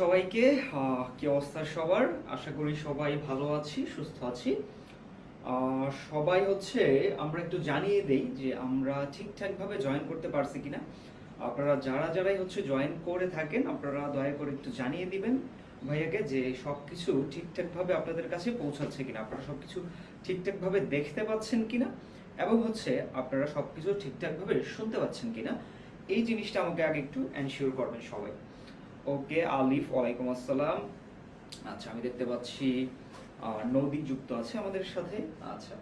সবাইকে কি অবস্থা সবার? আশা করি সবাই ভালো আছি, সুস্থ আছি। সবাই হচ্ছে, আমরা একটু জানিয়ে দেই যে আমরা ঠিকঠাক ভাবে জয়েন করতে পারছি কিনা। আপনারা যারা যারাই হচ্ছে জয়েন করে থাকেন, আপনারা দয়া করে একটু জানিয়ে দিবেন ভাইয়াকে যে সবকিছু ঠিকঠাক ভাবে আপনাদের কাছে পৌঁছাচ্ছে কিনা, আপনারা সবকিছু ঠিকঠাক ভাবে দেখতে পাচ্ছেন কিনা এবং হচ্ছে আপনারা সবকিছু ঠিকঠাক ভাবে শুনতে পাচ্ছেন কিনা, এই জিনিসটা আমাকে আগে একটু এনশিওর করবেন সবাই। ওকে, আলিফ, ওয়ালাইকুম আসসালাম। আচ্ছা আমি দেখতে পাচ্ছি নদী যুক্ত আছে আমাদের সাথে। আচ্ছা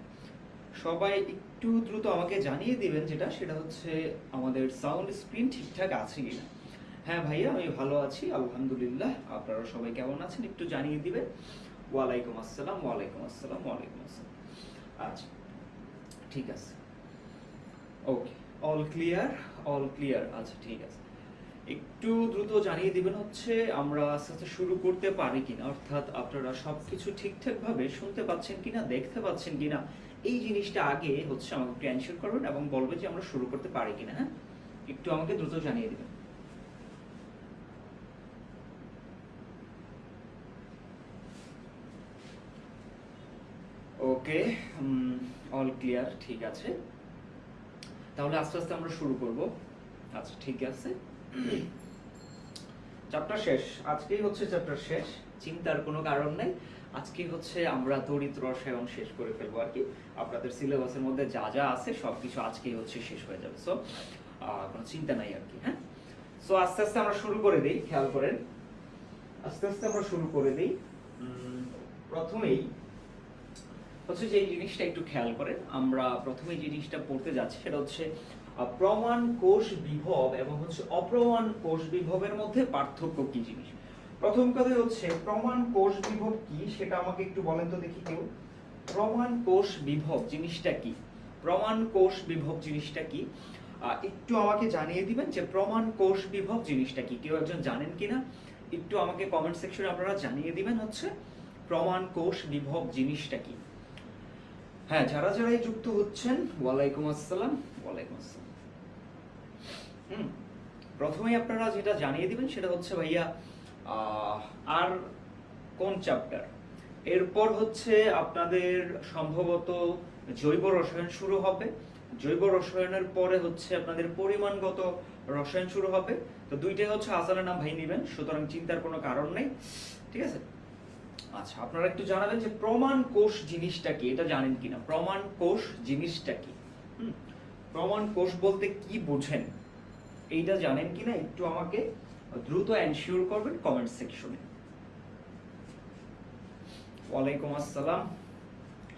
সবাই একটু দ্রুত আমাকে জানিয়ে দিবেন যেটা, সেটা হচ্ছে আমাদের সাউন্ড স্ক্রিন ঠিকঠাক আছে কিনা। হ্যাঁ ভাইয়া, আমি ভালো আছি, আলহামদুলিল্লাহ। আপনারা সবাই কেমন আছেন একটু জানিয়ে দিবেন? ওয়ালাইকুম আসসালাম ওয়ালাইকুম আসসালাম ওয়ালাইকুম আসসালাম। আচ্ছা ঠিক আছে। Okay all clear all clear আচ্ছা ঠিক আছে। একটু দ্রুত জানিয়ে দিবেন হচ্ছে আমরা আস্তে আস্তে শুরু করতে পারি কিনা, অর্থাৎ আপনারা সবকিছু ঠিকঠাক ভাবে শুনতে পাচ্ছেন কিনা, দেখতে পাচ্ছেন কিনা, এই জিনিসটা আগে হচ্ছে আমাকে একটু অ্যানসার করবেন এবং বলবেন যে আমরা শুরু করতে পারি কিনা হ্যাঁ? একটু আমাকে দ্রুত জানিয়ে দিবেন। ওকে অল ক্লিয়ার ঠিক আছে। তাহলে আস্তে আস্তে আমরা শুরু করব। আচ্ছা ঠিক আছে। চ্যাপ্টার শেষ। আজকেই হচ্ছে চ্যাপ্টার শেষ। চিন্তার কোনো কারণ নেই। আজকে হচ্ছে আমরা তড়িৎ রসায়ন শেষ করে ফেলব আর কি। আপনাদের সিলেবাসের মধ্যে যা যা আছে সবকিছু আজকেই হচ্ছে শেষ হয়ে যাবে। সো কোনো চিন্তা নাই আর কি হ্যাঁ? সো আস্তে আস্তে আমরা শুরু করে দিই, খেয়াল করেন। আস্তে আস্তে আমরা শুরু করে দিই। প্রথমেই হচ্ছে যে জিনিসটা একটু খেয়াল করেন। আমরা প্রথমে জিনিসটা পড়তে যাচ্ছি সেটা হচ্ছে প্রমাণ কোষ বিভব এবং হচ্ছে অপ্রমাণ কোষ বিভবের মধ্যে পার্থক্য কি জিনিস? প্রথম কথা হচ্ছে, প্রমাণ কোষ বিভব কি? সেটা আমাকে একটু বলেন তো দেখি কেউ। প্রমাণ কোষ বিভব জিনিসটা কি? প্রমাণ কোষ বিভব জিনিসটা কি? একটু আমাকে জানিয়ে দিবেন যে প্রমাণ কোষ বিভব জিনিসটা কি? কেউ একজন জানেন কিনা? একটু আমাকে কমেন্ট সেকশনে আপনারা জানিয়ে দিবেন হচ্ছে প্রমাণ কোষ বিভব জিনিসটা কি। হ্যাঁ যারা যারাই যুক্ত হচ্ছেন, ওয়ালাইকুম আসসালাম ওয়ালাইকুম আসসালাম। হুম। প্রথমেই আপনারা যেটা জানিয়ে দিবেন সেটা হচ্ছে ভাইয়া আর কোন চ্যাপ্টার এরপর হচ্ছে আপনাদের সম্ভবত জৈব রসায়ন শুরু হবে। জৈব রসায়নের পরে হচ্ছে আপনাদের পরিমাণগত রসায়ন শুরু হবে। তো দুইটাই হচ্ছে আসারের নাম ভাই নেবেন সুতরাং চিন্তার কোনো কারণ নেই। ঠিক আছে? আচ্ছা আপনারা একটু জানাবেন যে প্রমাণ কোষ জিনিসটা কি? এটা জানেন কিনা? প্রমাণ কোষ জিনিসটা কি? হুম, প্রমাণ কোষ বলতে কি বোঝেন? এইটা জানেন কিনা একটু আমাকে দ্রুত এনশিওর করবেন কমেন্ট সেকশনে ওয়ালাইকুম আসসালাম।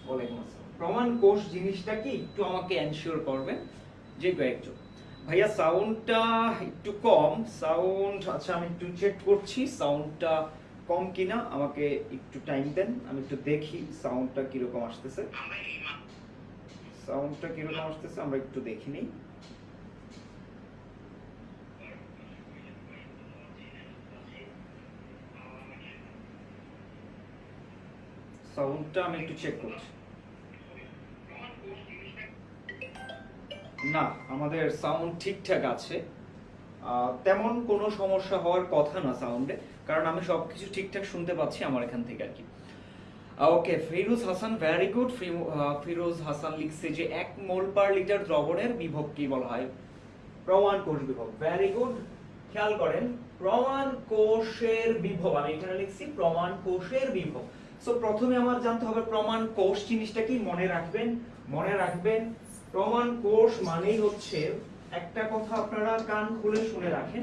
ওয়ালাইকুম আসসালাম। প্রমাণ কোষ জিনিসটা কি একটু আমাকে এনশিওর করবেন যে কয়েকজন। ভাইয়া সাউন্ডটা একটু কম। সাউন্ড আচ্ছা আমি একটু চেক করছি সাউন্ডটা কম কিনা আমাকে একটু টাইম দেন। আমি একটু দেখি সাউন্ডটা কীরকম আসতেছে। সাউন্ডটা কীরকম আসতেছে আমরা একটু দেখি নিই। সাউন্ডটা আমি একটু চেক করছি। না, আমাদের সাউন্ড ঠিকঠাক আছে। তেমন কোনো সমস্যা হওয়ার কথা না সাউন্ডে কারণ আমি সবকিছু ঠিকঠাক শুনতে পাচ্ছি আমার এখান থেকে আর কি। Okay Firoz Hasan very good Firoz Hasan লিখছে যে, এক মোল পার লিটার দ্রবণের বিভব কি বলা হয়? প্রমাণ কোষ বিভব ভেরি গুড খেয়াল করেন, প্রমাণ কোষের বিভব, আমি এখানে লিখছি প্রমাণ কোষের বিভব। সো প্রথমে আমার জানতে হবে প্রমাণ কোষ জিনিসটা কি? মনে রাখবেন মনে রাখবেন। প্রমাণ কোষ মানেই হচ্ছে, একটা কথা আপনারা কান খুলে শুনে রাখেন,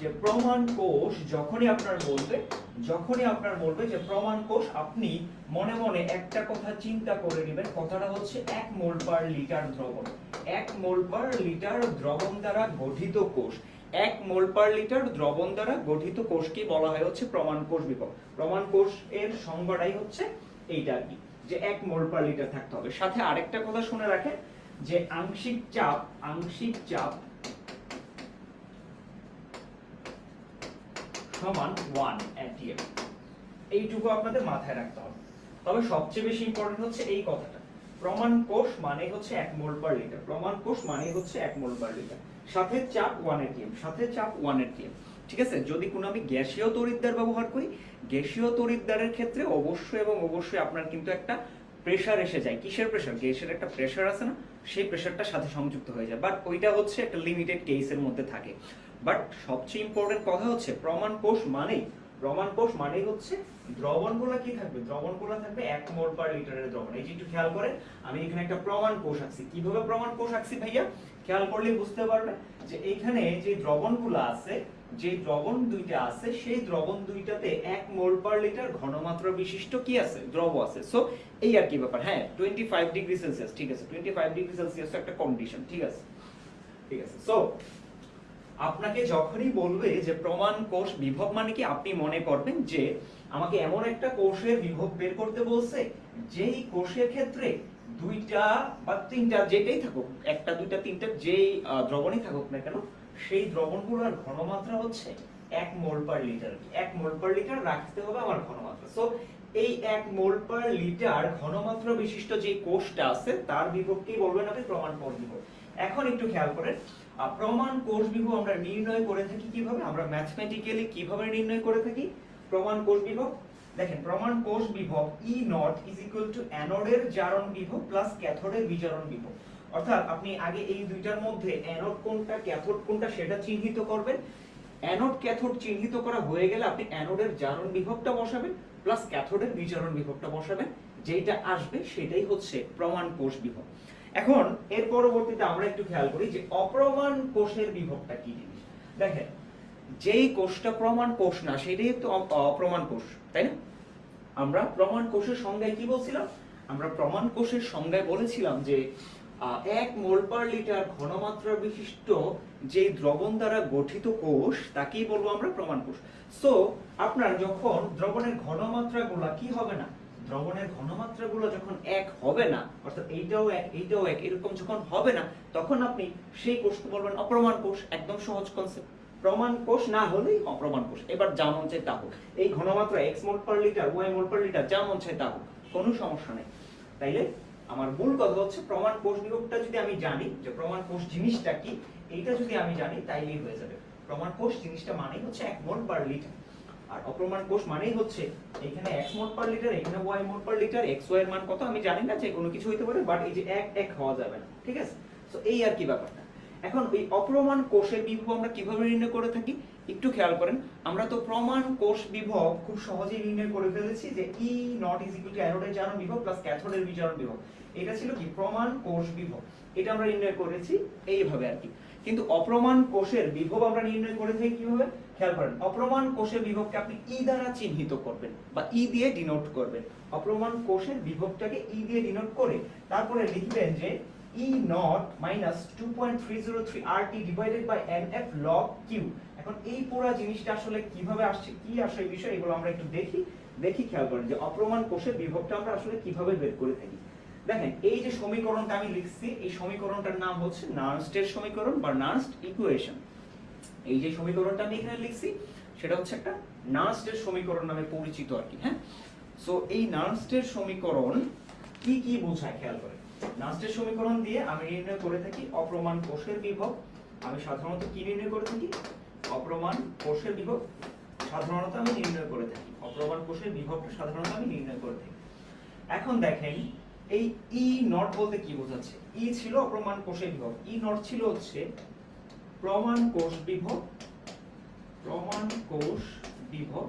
যে প্রমাণ কোষ যখনই আপনার বলবে, যখনই আপনার বলবে যে প্রমাণ কোষ, আপনি মনে মনে একটা কথা চিন্তা করে নেবেন। কথাটা হচ্ছে এক মোল পার লিটার দ্রবণ। এক মোল পার লিটার দ্রবণ দ্বারা গঠিত কোষ। এক মোল পার লিটার দ্রবণ দ্বারা গঠিত কোষকে বলা হয় হচ্ছে প্রমাণ কোষ বিভব প্রমাণ কোষ এর সংজ্ঞাটাই হচ্ছে এইটা আর কি, যে এক মোল পার লিটার থাকতে হবে। সাথে আরেকটা কথা শুনে রাখেন, যে আংশিক চাপ আংশিক চাপ সমান ওয়ান অ্যাটিএম এইটুকু আপনাদের মাথায় রাখতে হবে। তবে সবচেয়ে বেশি ইম্পর্টেন্ট হচ্ছে এই কথাটা। প্রমাণ কোষ মানে হচ্ছে এক মোল পার লিটার প্রমাণ কোষ মানে হচ্ছে এক মোল পার লিটার সাথে চাপ ওয়ান এটিএম সাথে চাপ ওয়ান এটিএম ঠিক আছে? যদি কোনো আমি গ্যাসীয় তড়িৎদ্বার ব্যবহার করি, গ্যাসীয় তড়িৎদ্বারের ক্ষেত্রে অবশ্যই এবং অবশ্যই আপনার কিন্তু একটা প্রেশার এসে যায়। কিসের প্রেশার গ্যাসের একটা প্রেশার আছে না? সেই প্রেশারটা সাথে সংযুক্ত হয়ে যায়। বাট ওইটা হচ্ছে একটা লিমিটেড কেসের মধ্যে থাকে। বাট সবচেয়ে ইম্পর্টেন্ট কথা হচ্ছে, প্রমাণ কোষ মানেই প্রমাণ কোষ মানে হচ্ছে দ্রবণগুলো কি থাকবে? দ্রবণগুলো থাকবে এক মোল পার লিটারের দ্রবণ। এই যে একটু খেয়াল করেন আমি এখানে একটা প্রমাণ কোষ আঁকছি। কীভাবে প্রমাণ কোষ আঁকছি ভাইয়া? খেয়াল করলে বুঝতে পারবে যে এইখানে যে দ্রবণগুলো আছে, যে দ্রবণ দুইটা আছে, সেই দ্রবণ দুইটাতে এক মোল পার লিটার ঘনমাত্রা বিশিষ্ট কি আছে? দ্রব আছে। সো এই আর কি ব্যাপার। হ্যাঁ টোয়েন্টি ফাইভ ডিগ্রি সেলসিয়াস ঠিক আছে? টোয়েন্টি ফাইভ ডিগ্রি সেলসিয়াস একটা কন্ডিশন ঠিক আছে? ঠিক আছে। সো আপনাকে যখনই বলবে যে প্রমাণ কোষ বিভব মানে কি, আপনি মনে করবেন যে আমাকে এমন একটা কোষের বিভব বের করতে বলছে, যেই কোষের ক্ষেত্রে দুইটা বা তিনটা যেটাই থাকুক, একটা, দুইটা, তিনটা যেই দ্রবণই থাকুক না কেন, সেই দ্রবণগুলোর ঘনমাত্রা হচ্ছে এক মোল পার লিটার। এক মোল পার লিটার রাখতে হবে আমার ঘনমাত্রা। সো এই এক মোল পার লিটার ঘনমাত্রা বিশিষ্ট যে কোষটা আছে, তার বিভবকেই বলবেন আপনি প্রমাণ বিভব। এখন একটু খেয়াল করেন প্রমাণ কোষ বিভব আমরা নির্ণয় করে থাকি কীভাবে? আমরা ম্যাথমেটিক্যালি কীভাবে নির্ণয় করে থাকি? প্রমাণ কোষ বিভব দেখেন, প্রমাণ কোষ বিভব E naught is equal to অ্যানোডের জারণ বিভব প্লাস ক্যাথোডের বিজারণ বিভব অর্থাৎ আপনি আগে এই দুইটার মধ্যে অ্যানোড কোনটা ক্যাথোড কোনটা সেটা চিহ্নিত করবেন। অ্যানোড ক্যাথোড চিহ্নিত করা হয়ে গেলে আপনি অ্যানোডের জারণ বিভবটা বসাবেন প্লাস ক্যাথোডের বিজারণ বিভবটা বসাবেন। যেটা আসবে সেটাই হচ্ছে প্রমাণ কোষ বিভব এখন, এর পরবর্তীতে আমরা একটু খেয়াল করি যে অপ্রমাণ কোষের বিভবটা কি জিনিস। দেখেন, যেই কোষটা প্রমাণ কোষ না, সেটাই তো অপ্রমাণ কোষ, তাই না? আমরা প্রমাণ কোষের সংজ্ঞায় কি বলছিলাম? আমরা প্রমাণ কোষের সংজ্ঞায় বলেছিলাম যে এক মোল পার লিটার ঘনমাত্রা বিশিষ্ট যে দ্রবণ দ্বারা গঠিত কোষ, তাকেই বলব আমরা প্রমাণ কোষ। সো আপনার যখন দ্রবণের ঘনমাত্রা গুলা কি হবে না দ্রবণের ঘনমাত্রা গুলো যখন এক হবে না, অর্থাৎ এইটাও এক এইটাও এক, এরকম যখন হবে না, তখন আপনি সেই কোষকে বলবেন অপ্রমাণ কোষ, একদম সহজ কনসেপ্ট প্রমাণ কোষ না হলেই অপ্রমাণ কোষ। এবার যা মন চায় তা হোক। এই ঘনমাত্রা X mole per litre Y mole per litre যা মন চায় তা হোক, কোনো সমস্যা নেই। তাইলে আমার মূল কথা হচ্ছে প্রমাণ কোষ বিভবটা যদি আমি জানি যে প্রমাণ কোষ জিনিসটা কি, এইটা যদি আমি জানি, তাইলেই হয়ে যাবে। প্রমাণ কোষ জিনিসটা মানেই হচ্ছে এক মোল পার লিটার আর অপ্রমাণ কোষ মানেই হচ্ছে এখানে এক মোল পার লিটার, এখানে Y mole per litre X Y এর মান কত আমি জানি না, যে কোনো কিছু হইতে পারে বাট এই যে এক এক হওয়া যাবে না, ঠিক আছে? তো এই আর কি ব্যাপারটা। এখন এই অপ্রমাণ কোষের বিভব আমরা কীভাবে নির্ণয় করে থাকি? একটু খেয়াল করেন, আমরা তো প্রমাণ কোষ বিভব খুব সহজেই নির্ণয় করে ফেলেছি যে E naught is equal to অ্যানোডের জারণ বিভব প্লাস ক্যাথোডের বিজারণ বিভব। এটা ছিল কি? প্রমাণ কোষ বিভব। এটা আমরা নির্ণয় করেছি এইভাবে আর কি। কিন্তু অপ্রমাণ কোষের বিভব আমরা নির্ণয় করে থাকি কীভাবে? খেয়াল করেন, অপ্রমাণ কোষের বিভবকে আপনি ই দ্বারা চিহ্নিত করবেন বা ই দিয়ে ডিনোট করবেন। অপ্রমাণ কোষের বিভবটাকে ই দিয়ে ডিনোট করে তারপরে লিখবেন যে point three R T divided by N F log Q. এখন এই পুরো জিনিসটা আসলে কীভাবে আসছে, কি আসে এই বিষয় এগুলো আমরা একটু দেখি। দেখি খেয়াল করেন যে অপ্রমাণ কোষের বিভবটা আমরা আসলে কীভাবে বের করে থাকি। দেখেন, এই যে সমীকরণটা আমি লিখছি, এই সমীকরণটার নাম হচ্ছে নার্নস্টের সমীকরণ বা নার্নস্ট ইকুয়েশন। এই যে সমীকরণটা আমি এখানে লিখছি, সেটা হচ্ছে একটা নার্নস্টের সমীকরণ নামে পরিচিত আর কি হ্যাঁ? সো এই নার্নস্টের সমীকরণ কি কি বোঝায়, খেয়াল করে? নার্নস্টের সমীকরণ দিয়ে আমি নির্ণয় করে থাকি অপ্রমাণ কোষের বিভব। আমি সাধারণত কি নির্ণয় করে থাকি? অপ্রমাণ কোষের বিভব। সাধারণত আমি নির্ণয় করে থাকি। অপ্রমাণ কোষের বিভবটা সাধারণত আমি নির্ণয় করে থাকি। এখন দেখেন এই ই নট বলতে কি বোঝাচ্ছে? ই ছিল অপ্রমাণ কোষের বিভব। ই নট ছিল হচ্ছে প্রমাণ কোষ বিভব, প্রমাণ কোষ বিভব।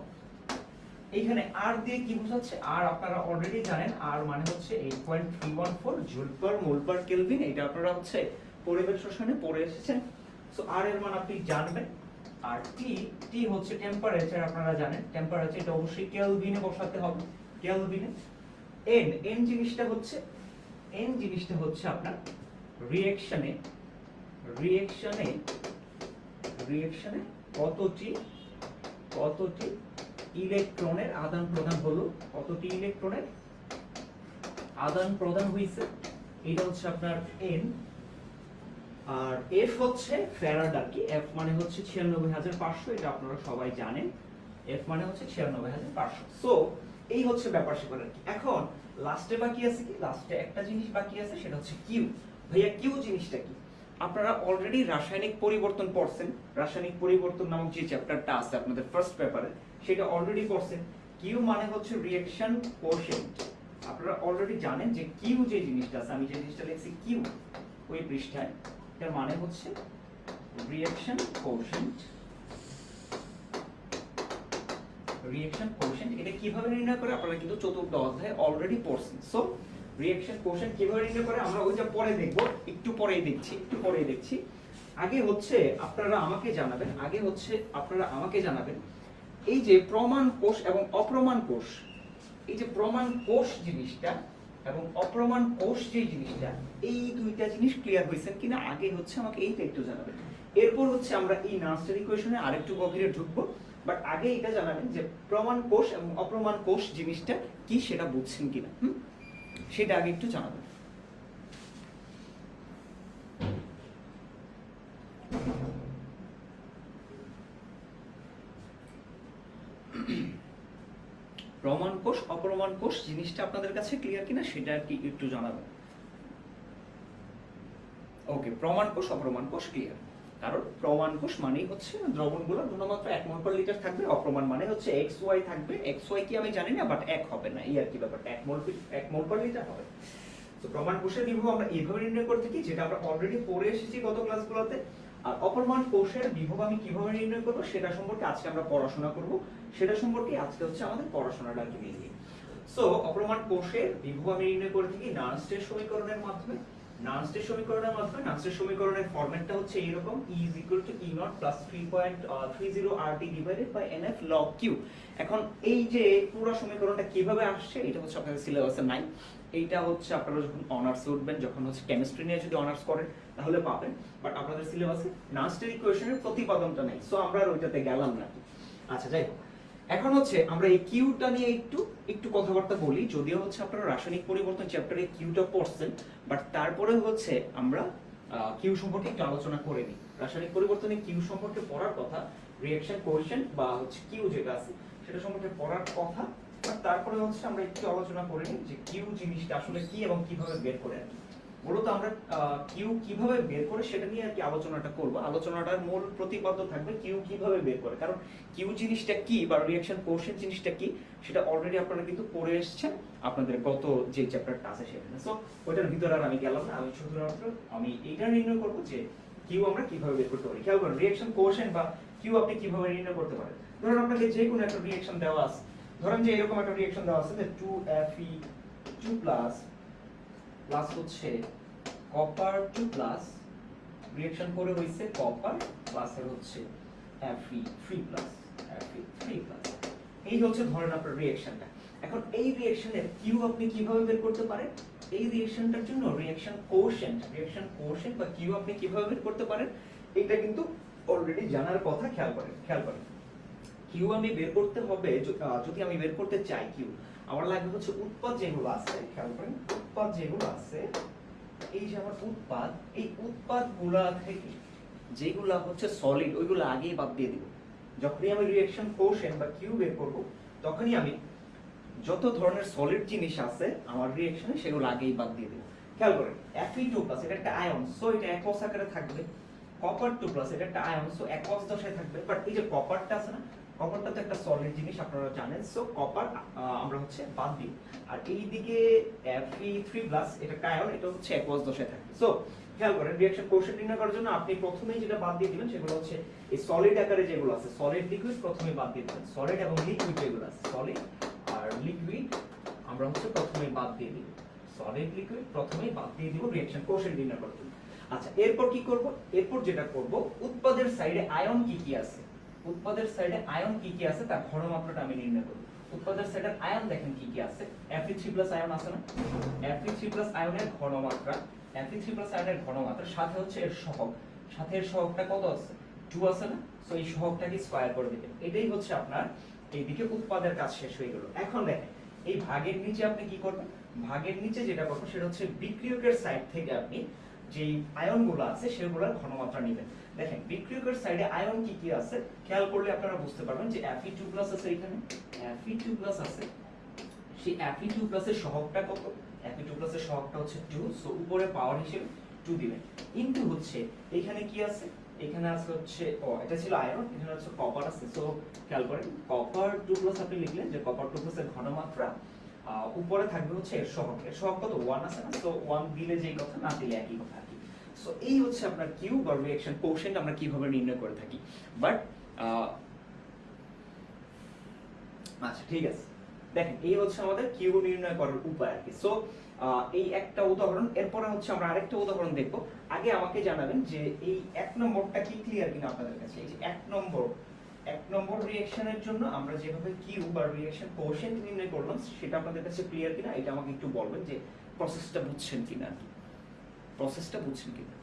এইখানে আর দিয়ে কি বোঝাচ্ছে? আর আপনারা অলরেডি জানেন, আর মানে হচ্ছে eight point three one four joule per mole per kelvin এটা আপনারা হচ্ছে পরিবেশ রসায়নে পড়ে এসেছেন। সো আর এর মান আপনি জানবেন। আর টি টি হচ্ছে টেম্পারেচার আপনারা জানেন। টেম্পারেচার এটা অবশ্যই কেলভিনে বসাতে হবে। কেলভিনে এন এন জিনিসটা হচ্ছে এন জিনিসটা হচ্ছে আপনার রিঅ্যাকশনে রিঅ্যাকশনে রিঅ্যাকশনে কতটি কতটি ইলেকট্রনের আদান প্রদান হলো কতটি ইলেকট্রনের? আদান প্রদান হয়েছে এটা হচ্ছে আপনার এন আর এফ হচ্ছে ফ্যারাড কি এফ মানে হচ্ছে ছিয়ানব্বই হাজার পাঁচশো, এটা আপনারা সবাই জানেন এফ মানে হচ্ছে ছিয়ানব্বই হাজার পাঁচশো। সো এই হচ্ছে ব্যাপার স্যাপার আর কি এখন লাস্টে বাকি আছে কি? লাস্টে একটা জিনিস বাকি আছে, সেটা হচ্ছে কিউ ভাইয়া কিউ জিনিসটা কি? আপনারা অলরেডি রাসায়নিক পরিবর্তন পড়ছেন। রাসায়নিক পরিবর্তন নামক যে চ্যাপ্টারটা আছে আপনাদের ফার্স্ট পেপারে সেটা অলরেডি পড়ছেন। কিউ মানে হচ্ছে রিয়াকশন কোশেন্ট আপনারা অলরেডি জানেন যে কিউ যে জিনিসটা আছে, আমি যে জিনিসটা লিখছি কিউ ওই পৃষ্ঠায়, এটার মানে হচ্ছে রিঅ্যাকশন কোশেন্ট রিঅ্যাকশন কোশেন্ট এটা কীভাবে নির্ণয় করে? আপনারা কিন্তু চতুর্থ অধ্যায়ে অলরেডি পড়ছেন। সো রিঅ্যাকশন কোশেন্ট কীভাবে নির্ণয় করে? আমরা ওইটা পরে দেখব। একটু পরেই দেখছি, একটু পরেই দেখছি। আগে হচ্ছে আপনারা আমাকে জানাবেন, আগে হচ্ছে আপনারা আমাকে জানাবেন, এই যে প্রমাণ কোষ এবং অপ্রমাণ কোষ, এই যে প্রমাণ কোষ জিনিসটা এবং অপ্রমাণ কোষ যে জিনিসটা, এই দুইটা জিনিস ক্লিয়ার হয়েছেন কিনা? আগে হচ্ছে আমাকে এইটা একটু জানাবেন। এরপর হচ্ছে আমরা এই নার্সারি কোয়েশনে আরেকটু গভীরে ঢুকবো। বাট আগে এটা জানাবেন যে প্রমাণ কোষ এবং অপ্রমাণ কোষ জিনিসটা কি সেটা বুঝছেন কিনা, হুম? সেটা আগে একটু জানাবেন। প্রমাণ কোষ, অপ্রমাণ কোষ জিনিসটা আপনাদের কাছে ক্লিয়ার কিনা সেটা আর কি একটু জানাবেন। ওকে প্রমাণ কোষ, অপ্রমাণ কোষ ক্লিয়ার কারণ প্রমাণ কোষ মানেই হচ্ছে দ্রবণগুলো ঘনমাত্রা এক মোল পার লিটার থাকবে, অপ্রমাণ মানে হচ্ছে এক্স ওয়াই থাকবে। এক্স ওয়াই কি আমি জানি না বাট এক হবে না, এই আর কি ব্যাপারটা। এক মোল এক মোল পার লিটার হবে। তো প্রমাণ কোষের বিভব আমরা এইভাবে নির্ণয় করে থাকি যেটা আমরা অলরেডি পড়ে এসেছি গত ক্লাসগুলোতে আর অপরমাণ কোষের বিভব আমি কীভাবে নির্ণয় করব, সেটা সম্পর্কে আজকে আমরা পড়াশোনা করব। সেটা সম্পর্কে আজকে হচ্ছে আমাদের পড়াশোনাটা কি মেনলি সো অপরমাণ কোষের বিভব আমি নির্ণয় করে থাকি নার্স্টের সমীকরণের মাধ্যমে। নার্স্টের সমীকরণের মাধ্যমে নার্স্টের সমীকরণের ফরম্যাটটা হচ্ছে এইরকম E is equal to E naught plus 3.30 RT divided by NF log Q. এখন এই যে পুরো সমীকরণটা কীভাবে আসছে, এটা হচ্ছে আপনাদের সিলেবাসে নাই এইটা হচ্ছে আপনারা যখন অনার্স উঠবেন, যখন হচ্ছে কেমিস্ট্রি নিয়ে যদি অনার্স করেন, তাহলে পাবেন। বাট আপনাদের সিলেবাসে নার্স্টের ইকুয়েশনের প্রতিপাদনটা নেই। সো আমরা ওইটাতে গেলাম না। আচ্ছা যাই হোক। এখন হচ্ছে আমরা এই কিউটা নিয়ে একটু একটু কথাবার্তা বলি। যদিও হচ্ছে আপনারা রাসায়নিক পরিবর্তন চ্যাপ্টারে কিউটা পড়ছেন বাট তারপরে হচ্ছে আমরা কিউ সম্পর্কে একটু আলোচনা করে নিই। রাসায়নিক পরিবর্তনে কিউ সম্পর্কে পড়ার কথা রিঅ্যাকশন কোয়েশন বা হচ্ছে কিউ যেটা আছে, সেটা সম্পর্কে পড়ার কথা বাট তারপরে হচ্ছে আমরা একটু আলোচনা করে নিই যে কিউ জিনিসটা আসলে কি এবং কীভাবে বের করে কি মূলত আমরা কিউ কীভাবে বের করে সেটা নিয়ে আর কি আলোচনাটা করব। আলোচনাটার মূল প্রতিপাদ্য থাকবে কিউ কীভাবে বের করে। কারণ কিউ জিনিসটা কি বা রিঅ্যাকশন কোশ্চেন জিনিসটা কি, সেটা অলরেডি আপনারা কিন্তু পড়ে এসেছেন। আপনাদের গত যে চ্যাপ্টারটা আছে সেখানে। সো ওইটার ভিতরে আর আমি গেলাম না। আমি শুধুমাত্র আমি এইটা নির্ণয় করব যে কিউ আমরা কীভাবে বের করতে পারি। খেয়াল করুন রিঅ্যাকশন কোশ্চেন বা কিউ আপনি কীভাবে নির্ণয় করতে পারেন? ধরুন আপনাকে যে কোনো একটা রিঅ্যাকশন দেওয়া আছে। ধরেন যে এরকম একটা রিঅ্যাকশন দেওয়া আছে যে two F E two plus plus হচ্ছে কপার টু প্লাস রিঅ্যাকশন করে হইছে কপার প্লাসের হচ্ছে Fe three plus Fe three plus এই হচ্ছে ধরেন আপনার রিঅ্যাকশনটা এখন এই রিঅ্যাকশনের কিউ আপনি কীভাবে বের করতে পারেন? এই রিঅ্যাকশনটার জন্য রিঅ্যাকশন কোশেন্ট রিঅ্যাকশন কোশেন্ট বা কিউ আপনি কীভাবে বের করতে পারেন? এটা কিন্তু অলরেডি জানার কথা খেয়াল করেন খেয়াল করেন। কিউ আমি বের করতে হবে যদি আমি বের করতে চাই কিউ আমার লাগবে হচ্ছে উৎপাদ যেগুলো আছে, খেয়াল করেন, উৎপাদ যেগুলো আছে এই যে আমার উৎপাদ, এই উৎপাদগুলা থেকে যেগুলা হচ্ছে সলিড ওইগুলো আগেই বাদ দিয়ে দিব। যখনই আমি রিঅ্যাকশন কোশেন বা কিউ বের করব, তখনই আমি যত ধরনের সলিড জিনিস আছে, আমার রিঅ্যাকশনে সেগুলো আগেই বাদ দিয়ে দেব। খেয়াল করেন Fe2 প্লাস এটা একটা আয়ন সো এটা একস আকারে থাকবে। কপার টু প্লাস এটা একটা আয়ন সো একস দশায় থাকবে। বাট এই যে কপারটা আছে না কপারটা তো একটা সলিড জিনিস আপনারা জানেন সো কপার আমরা হচ্ছে বাদ দিই। আর এইদিকে Fe3 এটা একটা আয়ন এটা হচ্ছে একস দশায় থাকবে সো খেয়াল করেন রিঅ্যাকশন কোশ্চেন নির্ণয় করার জন্য আপনি প্রথমেই যেটা বাদ দিয়ে দিবেন সেগুলো হচ্ছে এই সলিড আকারে যেগুলো আছে সলিড লিকুইড প্রথমে বাদ দিয়ে দিবেন। সলিড এবং লিকুইড যেগুলো আছে সলিড আর লিকুইড আমরা হচ্ছে প্রথমেই বাদ দিয়ে দিব সলিড লিকুইড প্রথমেই বাদ দিয়ে দিব রিঅ্যাকশন কোশ্চেন নির্ণয় করার জন্য। আচ্ছা এরপর কি করব? এরপর যেটা করব, উৎপাদের সাইডে আয়ন কি কি আছে? উৎপাদের সাইডে আয়ন কি কি আছে, তার ঘনমাত্রাটা আমি নির্ণয় করব। উৎপাদের সাইডে আয়ন দেখেন কি কি আছে। Fe3+ আয়ন আছে না? Fe3+ আয়নের ঘনমাত্রা Fe3+ আয়নের ঘনমাত্রা, সাথে হচ্ছে এর সহগ। সাথে এর সহগটা কত আছে? 2 আছে না? সো এই সহগটাকে স্কয়ার করে দিবেন। এটাই হচ্ছে আপনার এইদিকে উৎপাদের কাজ শেষ হয়ে গেল। এখন দেখেন, এই ভাগের নিচে আপনি কি করবেন? ভাগের নিচে যেটা করবেন, সেটা হচ্ছে বিক্রিয়কের সাইড থেকে আপনি যেই আয়নগুলো আছে, সেগুলোর ঘনমাত্রা নেবেন। দেখেন, বিক্রিয়কের সাইডে আয়ন কি কি আছে, খেয়াল করলে আপনারা বুঝতে পারবেন যে Fe2+ আছে এখানে। Fe2+ আছে, সেই Fe2+ এর সহগটা কত? Fe2+ এর সহগটা হচ্ছে 2 সো উপরে পাওয়ার হিসেবে টু দিবেন। ইনটু হচ্ছে, এখানে কি আছে? এখানে আছে হচ্ছে, ও, এটা ছিল আয়রন এখানে হচ্ছে কপার আছে। সো খেয়াল করেন কপার টু প্লাস আপনি লিখলেন যে কপার টু প্লাসের ঘনমাত্রা উপরে থাকবে হচ্ছে এর সহগ এর সহগ কত? ওয়ান আছে না? সো ওয়ান দিলে যেই কথা, না দিলে একই কথা কি। সো এই হচ্ছে আপনার কিউ বা রিঅ্যাকশন কোশেন্ট আমরা কীভাবে নির্ণয় করে থাকি। বাট আচ্ছা ঠিক আছে। দেখেন, এই হচ্ছে আমাদের কিউ নির্ণয় করার উপায় আর কি। সো এই একটা উদাহরণ, এরপরে হচ্ছে আমরা আরেকটা উদাহরণ দেখব। আগে আমাকে জানাবেন যে এই এক নম্বরটা কি ক্লিয়ার কিনা আপনাদের কাছে? এই যে এক নম্বর এক নম্বর রিঅ্যাকশনের জন্য আমরা যেভাবে কিউ বা রিঅ্যাকশন কোশেন্ট নির্ণয় করলাম, সেটা আপনাদের কাছে ক্লিয়ার কিনা, এটা আমাকে একটু বলবেন যে প্রসেসটা বুঝছেন কিনা প্রসেসটা বুঝছেন কিনা?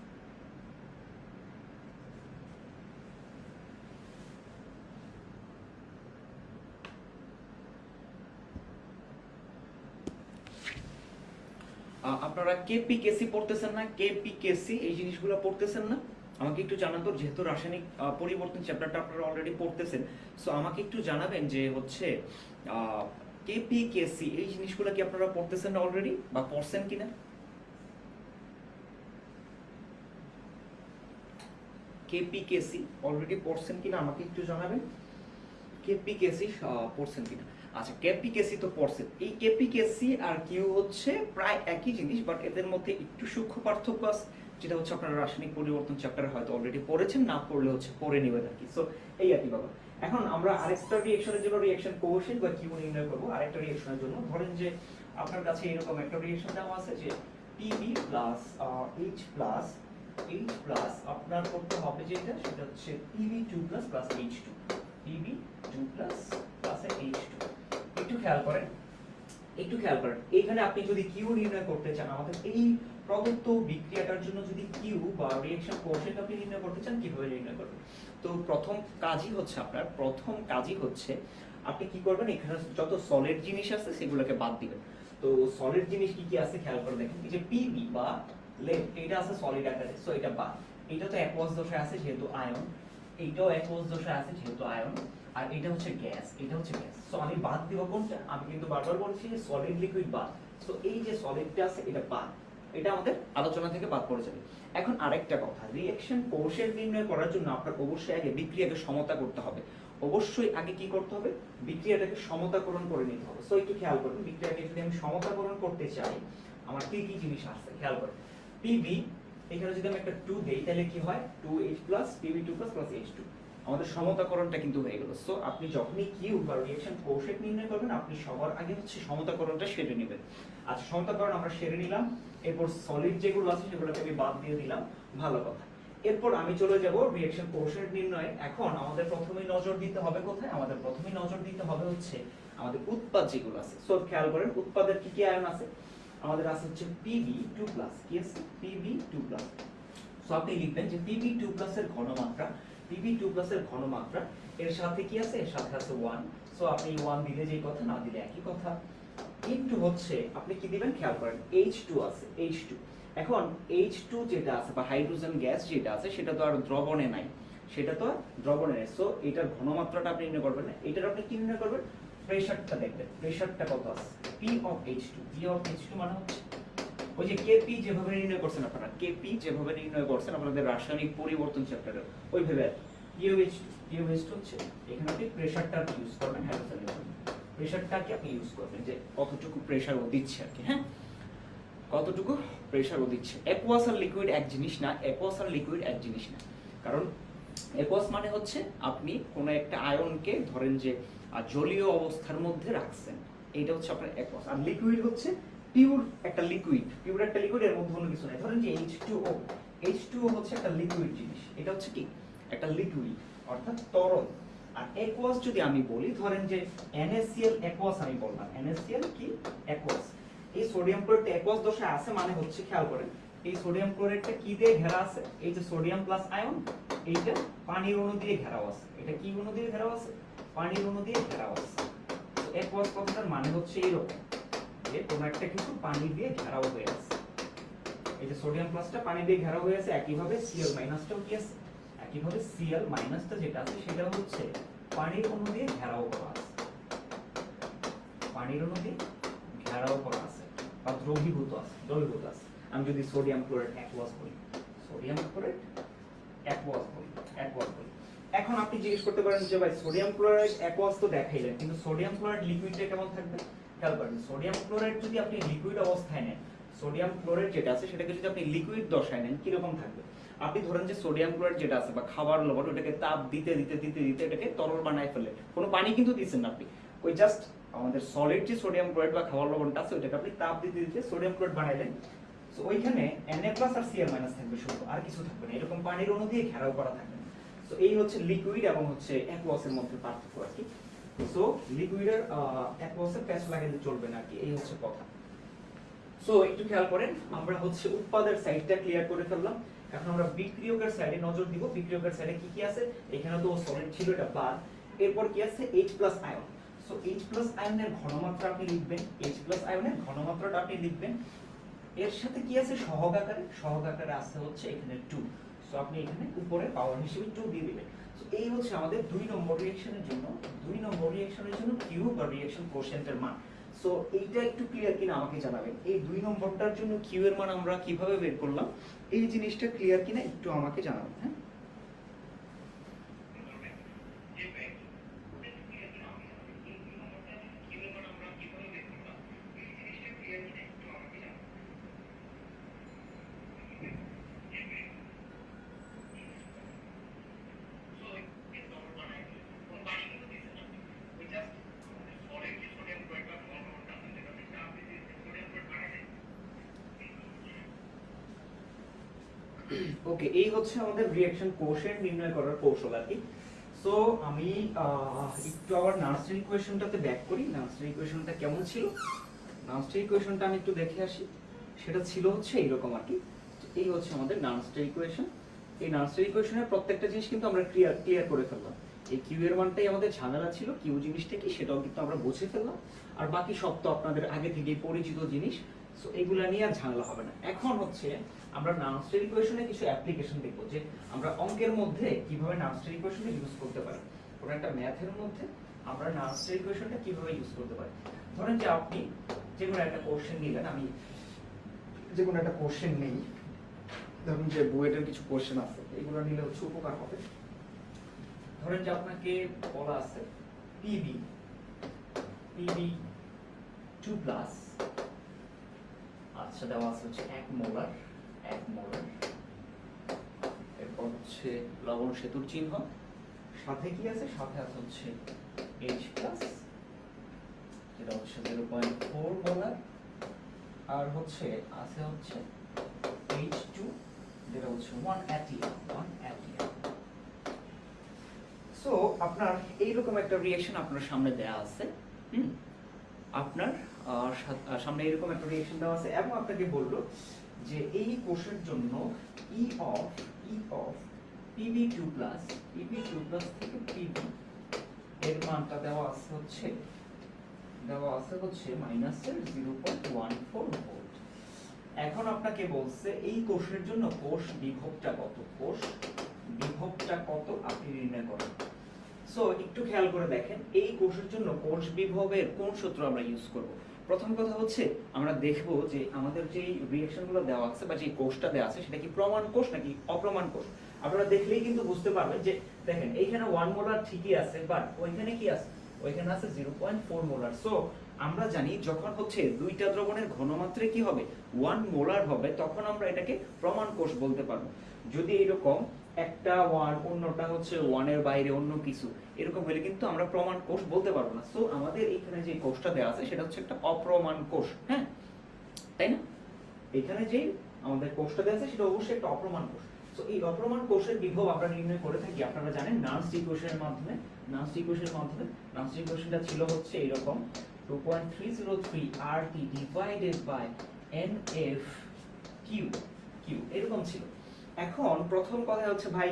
আপনারা কেপি কেসি পড়তেছেন না? কেপি কেসি এই জিনিসগুলো পড়তেছেন না? আমাকে একটু জানান তো, যেহেতু রাসায়নিক পরিবর্তন চ্যাপ্টারটা আপনারা অলরেডি পড়তেছেন সো আমাকে একটু জানাবেন যে হচ্ছে কেপি কেসি এই জিনিসগুলো কি আপনারা পড়তেছেন অলরেডি বা পড়ছেন কিনা? কেপি কেসি অলরেডি পড়ছেন কিনা আমাকে একটু জানাবেন? কেপি কেসি পড়ছেন কিনা? আচ্ছা কেপিকেসি তো পড়ছেন। এই কেপিকেসি আর কিউ হচ্ছে প্রায় একই জিনিস বাট এদের মধ্যে একটু সূক্ষ্ম পার্থক্য আছে। যেটা হচ্ছে আপনারা রাসায়নিক পরিবর্তন চ্যাপ্টারে হয়তো অলরেডি পড়েছেন, না পড়লে হচ্ছে পড়ে নেবেন আর কি। সো এই আর কি বাবা। এখন আমরা আরেকটা রিয়েকশনের জন্য রিঅ্যাকশন কোএফিসিয়েন্ট বা কিউ নির্ণয় করব আরেকটা রিয়েকশনের জন্য। ধরেন যে আপনার কাছে এরকম একটা রিঅ্যাকশন দেওয়া আছে যে PB plus H plus H plus আপনার করতে হবে যেটা, সেটা হচ্ছে PB two plus plus H two PB two plus plus H two একটু খেয়াল করেন, একটু খেয়াল করেন। এখানে আপনি যদি কিউ নির্ণয় করতে চান, আমাদের এই প্রদত্ত বিক্রিয়াটার জন্য যদি কিউ বা রিঅ্যাকশন কোএফিসিয়েন্ট আপনি নির্ণয় করতে চান, কীভাবে নির্ণয় করবেন? তো প্রথম কাজই হচ্ছে আপনার, প্রথম কাজই হচ্ছে আপনি কি করবেন, এখানে যত সলিড জিনিস আছে সেগুলোকে বাদ দিবেন। তো সলিড জিনিস কি কি আছে খেয়াল করে দেখেন, এই যে পিবি বা লেড এটা আছে সলিড আকারে সো এটা বাদ। এটা তো একোয়াস দশায় আছে যেহেতু আয়ন এইটাও একোয়াস দশায় আছে যেহেতু আয়ন আর এটা হচ্ছে গ্যাস এটা হচ্ছে গ্যাস সো আমি বাদ দিব কোনটা? আমি কিন্তু বারবার বলছি যে সলিড লিকুইড বাদ। সো এই যে সলিডটা আছে, এটা বাদ। এটা আমাদের আলোচনা থেকে বাদ পড়ে যাবে। এখন আরেকটা কথা রিঅ্যাকশন কোষের নির্ণয় করার জন্য আপনার অবশ্যই আগে বিক্রিয়াকে সমতা করতে হবে। অবশ্যই আগে কি করতে হবে? বিক্রিয়াটাকে সমতাকরণ করে নিতে হবে। সো একটু খেয়াল করুন, বিক্রিয়াকে যদি আমি সমতাকরণ করতে চাই, আমার কি কি জিনিস আসছে খেয়াল করুন। পিবি এখানে যদি আমি একটা 2 দেই, তাহলে কি হয়? 2H পিবি 2 প্লাস H2 আমাদের সমতাকরণটা কিন্তু হয়ে গেল। সো আপনি যখনই কিউ বা রিঅ্যাকশন কোষেট নির্ণয় করবেন, আপনি সবার আগে হচ্ছে সমতাকরণটা সেরে নেবেন। আচ্ছা সমতাকরণ আমরা সেরে নিলাম। এরপর সলিড যেগুলো আছে সেগুলোকে আমি বাদ দিয়ে দিলাম, ভালো কথা। এরপর আমি চলে যাব রিঅ্যাকশন কোষেট নির্ণয়ে। এখন আমাদের প্রথমেই নজর দিতে হবে কোথায়? আমাদের প্রথমেই নজর দিতে হবে হচ্ছে আমাদের উৎপাদ যেগুলো আছে। সো খেয়াল করেন, উৎপাদের কি কি আয়ন আছে? আমাদের আছে হচ্ছে পিবি টু প্লাস কি আছে? পিবি টু প্লাস সো আপনি লিখবেন যে পিবি টু প্লাসের ঘনমাত্রা পিবি টু প্লাসের ঘনমাত্রা, এর সাথে কি আছে? এর সাথে আছে ওয়ান সো আপনি ওয়ান দিলে যেই কথা, না দিলে একই কথা। ইনটু হচ্ছে, আপনি কি দিবেন? খেয়াল করেন এইচ টু আছে এইচ টু এখন এইচ টু যেটা আছে, বা হাইড্রোজেন গ্যাস যেটা আছে, সেটা তো আর দ্রবণে নাই। সেটা তো দ্রবণে নেই। সো এটার ঘনমাত্রাটা আপনি নির্ণয় করবেন না। এটার আপনি কি নির্ণয় করবেন? প্রেসারটা দেখবেন। প্রেসারটা কত আছে? P of H two P of H two মানে হচ্ছে, ওই যে কেপি যেভাবে নির্ণয় করছেন আপনারা কেপি যেভাবে নির্ণয় করছেন আপনাদের রাসায়নিক পরিবর্তন চ্যাপ্টারে ওইভাবে পিওএইচ পিওএইচ হচ্ছে, এখানে আপনি প্রেসারটা ইউজ করবেন হাইড্রোজেনের জন্য প্রেসারটাকে আপনি ইউজ করবেন যে কতটুকু প্রেসার ও দিচ্ছে আর কি হ্যাঁ? কতটুকু প্রেসার ও দিচ্ছে? অ্যাকোয়াস আর লিকুইড এক জিনিস না অ্যাকোয়াস আর লিকুইড এক জিনিস না। কারণ অ্যাকোয়াস মানে হচ্ছে আপনি কোনো একটা আয়নকে ধরেন যে জলীয় অবস্থার মধ্যে রাখছেন। এইটা হচ্ছে আপনার অ্যাকোয়াস আর লিকুইড হচ্ছে পিওর একটা লিকুইড পিওর একটা লিকুইড এর মধ্যে কোনো কিছু নাই। ধরেন যে H2O H2O হচ্ছে একটা লিকুইড জিনিস। এটা হচ্ছে কি? একটা লিকুইড অর্থাৎ তরল আর অ্যাকোয়াস যদি আমি বলি, ধরেন যে NaCl অ্যাকোয়াস আমি বললাম। NaCl কি? অ্যাকোয়াস এই সোডিয়াম ক্লোরাইড অ্যাকোয়াস দশায় আছে মানে হচ্ছে খেয়াল করেন, এই সোডিয়াম ক্লোরাইডটা কি দিয়ে ঘেরা আছে? এই যে সোডিয়াম প্লাস আয়ন এইটা পানির অণু দিয়ে ঘেরাও আছে। এটা কি অণু দিয়ে ঘেরাও আছে? পানির অণু দিয়ে ঘেরাও আছে। অ্যাকোয়াস কথাটার মানে হচ্ছে এইরকম যে কোনো একটা কিন্তু পানি দিয়ে ঘেরাও হয়ে আছে। এই যে সোডিয়াম প্লাসটা পানি দিয়ে ঘেরাও হয়ে আছে, একইভাবে সিএল মাইনাসটাও কি আছে? একইভাবে সিএল মাইনাসটা যেটা আছে সেটা হচ্ছে পানির অণু দিয়ে ঘেরাও করা আছে। পানির অণু দিয়ে ঘেরাও করা আছে। বা দ্রবীভূত আছে দ্রবীভূত আছে। আমি যদি সোডিয়াম ক্লোরাইড অ্যাকোয়াস বলি সোডিয়াম ক্লোরাইড অ্যাকোয়াস বলি অ্যাকোয়াস বলি এখন আপনি জিজ্ঞেস করতে পারেন যে ভাই সোডিয়াম ক্লোরাইড অ্যাকোয়াস তো দেখাইলেন, কিন্তু সোডিয়াম ক্লোরাইড লিকুইডটা কেমন থাকবে? খেয়াল করেন সোডিয়াম ক্লোরাইড যদি আপনি লিকুইড অবস্থায় নেন সোডিয়াম ক্লোরাইড যেটা আছে সেটাকে যদি আপনি লিকুইড দশায় নেন, কীরকম থাকবে? আপনি ধরেন যে সোডিয়াম ক্লোরাইড যেটা আছে বা খাবার লবণ, ওটাকে তাপ দিতে দিতে দিতে দিতে এটাকে তরল বানায় ফেলে। কোনো পানি কিন্তু দিচ্ছেন না আপনি। ওই জাস্ট আমাদের সলিড যে সোডিয়াম ক্লোরাইড বা খাবার লবণটা আছে ওটাকে আপনি তাপ দিতে দিতে সোডিয়াম ক্লোরাইড বানাইলেন। সো ওইখানে Na আর Cl থাকবে শুধু, আর কিছু থাকবে না। এরকম পানির অণু দিয়ে ঘেরাও করা থাকবে। সো এই হচ্ছে লিকুইড এবং হচ্ছে অ্যাকোয়াসের মধ্যে পার্থক্য আর কি। সো লিকুইডের অ্যাকোয়াসের প্যাচ লাগাইলে চলবে না কি। এই হচ্ছে কথা। সো একটু খেয়াল করেন, আমরা হচ্ছে উৎপাদের সাইডটা ক্লিয়ার করে ফেললাম। এখন আমরা বিক্রিয়কের সাইডে নজর দিব, বিক্রিয়কের সাইডে কি কি আছে? এখানে তো সলিড ছিল, এটা বাদ। এরপর কি আছে? H plus ion so H plus আয়নের ঘনমাত্রা আপনি লিখবেন। H প্লাস আয়নের ঘনমাত্রাটা আপনি লিখবেন। এর সাথে কি আছে? সহগ আকারে। সহগ আকারে আছে হচ্ছে এখানে 2 সো আপনি এখানে উপরে পাওয়ার হিসেবে 2 দিয়ে দিবেন। সো এই হচ্ছে আমাদের দুই নম্বর রিঅ্যাকশনের জন্য। দুই নম্বর রিঅ্যাকশনের জন্য কিউ বা রিঅ্যাকশন কোএফিসিয়েন্টের মান। সো এইটা একটু ক্লিয়ার কিনা আমাকে জানাবেন। এই দুই নম্বরটার জন্য কিউ এর মান আমরা কীভাবে বের করলাম? এই জিনিসটা ক্লিয়ার কিনা একটু আমাকে জানাবেন হ্যাঁ ওকে এই হচ্ছে আমাদের রিঅ্যাকশন কোশেন্ট নির্ণয় করার কৌশল আর কি। সো আমি একটু আবার নার্সারি ইকুয়েশনটাতে ব্যাক করি। নার্সারি ইকুয়েশনটা কেমন ছিল? নার্সারি ইকুয়েশনটা আমি একটু দেখে আসি। সেটা ছিল হচ্ছে এইরকম আর কি। এই হচ্ছে আমাদের নার্সারি ইকুয়েশন এই নার্সারি ইকুয়েশনের প্রত্যেকটা জিনিস কিন্তু আমরা ক্লিয়ার ক্লিয়ার করে ফেললাম। এই কিউ এর মানটাই আমাদের ঝামেলা ছিল। কিউ জিনিসটা কি সেটাও কিন্তু আমরা বুঝে ফেললাম। আর বাকি সব তো আপনাদের আগে থেকেই পরিচিত জিনিস। সো এগুলা নিয়ে আর ঝামেলা হবে না। এখন হচ্ছে আমরা নার্সারি ইকুয়েশনে কিছু অ্যাপ্লিকেশন দেখব যে আমরা অঙ্কের মধ্যে কীভাবে নার্সারি ইকুয়েশনটা ইউজ করতে পারি। কোনো একটা ম্যাথের মধ্যে আমরা নার্সারি ইকুয়েশনটা কীভাবে ইউজ করতে পারি। ধরেন যে আপনি যে কোনো একটা কোশ্চেন নিলেন, আমি যে কোনো একটা কোশ্চেন নেই, ধরুন যে বুয়েটের কিছু কোশ্চেন আছে, এগুলো নিলে হচ্ছে উপকার হবে। ধরেন যে আপনাকে বলা আছে পিবি পিবি টু প্লাস আচ্ছা দেওয়া আছে হচ্ছে এক মোলার এক মোলার। এরপর হচ্ছে লবণ সেতুর চিহ্ন। সাথে কি আছে? সাথে আছে হচ্ছে এইচ প্লাস যেটা হচ্ছে জিরো পয়েন্ট ফোর মোলার। আর হচ্ছে আছে হচ্ছে এইচ টু যেটা হচ্ছে one atm one atm so আপনার এইরকম একটা রিয়েকশন আপনার সামনে দেয়া আছে, হুম? আপনার সামনে এরকম একটা রিয়েকশন দেওয়া আছে। এবং আপনাকে বলল যে এই কোষের জন্য E of E of PB two plus PB two plus থেকে পিবি এর মানটা দেওয়া আছে হচ্ছে, দেওয়া আছে হচ্ছে মাইনাসের zero point one four volt এখন আপনাকে বলছে এই কোষের জন্য কোষ বিভবটা কত? কোষ বিভবটা কত আপনি নির্ণয় করেন। সো একটু খেয়াল করে দেখেন, এই কোষের জন্য কোষ বিভবের কোন সূত্র আমরা ইউজ করব? প্রথম কথা হচ্ছে, আমরা দেখব যে আমাদের যে রিঅ্যাকশনগুলো দেওয়া আছে বা যে কোষটা দেওয়া আছে, সেটা কি প্রমাণ কোষ নাকি অপ্রমাণ কোষ? আপনারা দেখলেই কিন্তু বুঝতে পারবেন যে, দেখেন, এইখানে ওয়ান মোলার ঠিকই আছে বাট ওইখানে কি আছে? ওইখানে আছে zero point four molar so আমরা জানি যখন হচ্ছে দুইটা দ্রবণের ঘনমাত্রা কি হবে? ওয়ান মোলার হবে, তখন আমরা এটাকে প্রমাণ কোষ বলতে পারব। যদি এরকম একটা ওয়ান অন্যটা হচ্ছে ওয়ানের বাইরে অন্য কিছু, এরকম হলে কিন্তু আমরা প্রমাণ কোষ বলতে পারব না। সো আমাদের এখানে যে কোষটা দেওয়া আছে, সেটা হচ্ছে একটা অপ্রমাণ কোষ হ্যাঁ? তাই না? এখানে যে আমাদের কোষটা দেওয়া আছে, সেটা অবশ্যই একটা অপ্রমাণ কোষ। সো এই অপ্রমাণ কোষের বিভব আমরা নির্ণয় করে থাকি, আপনারা জানেন নার্স ইকুয়েশনের মাধ্যমে, নার্স ইকুয়েশনের মাধ্যমে, নার্স ইকুয়েশনটা ছিল হচ্ছে এরকম 2.303 RT divided by NF Q Q, এরকম ছিল। এখন প্রথম কথা হচ্ছে, ভাই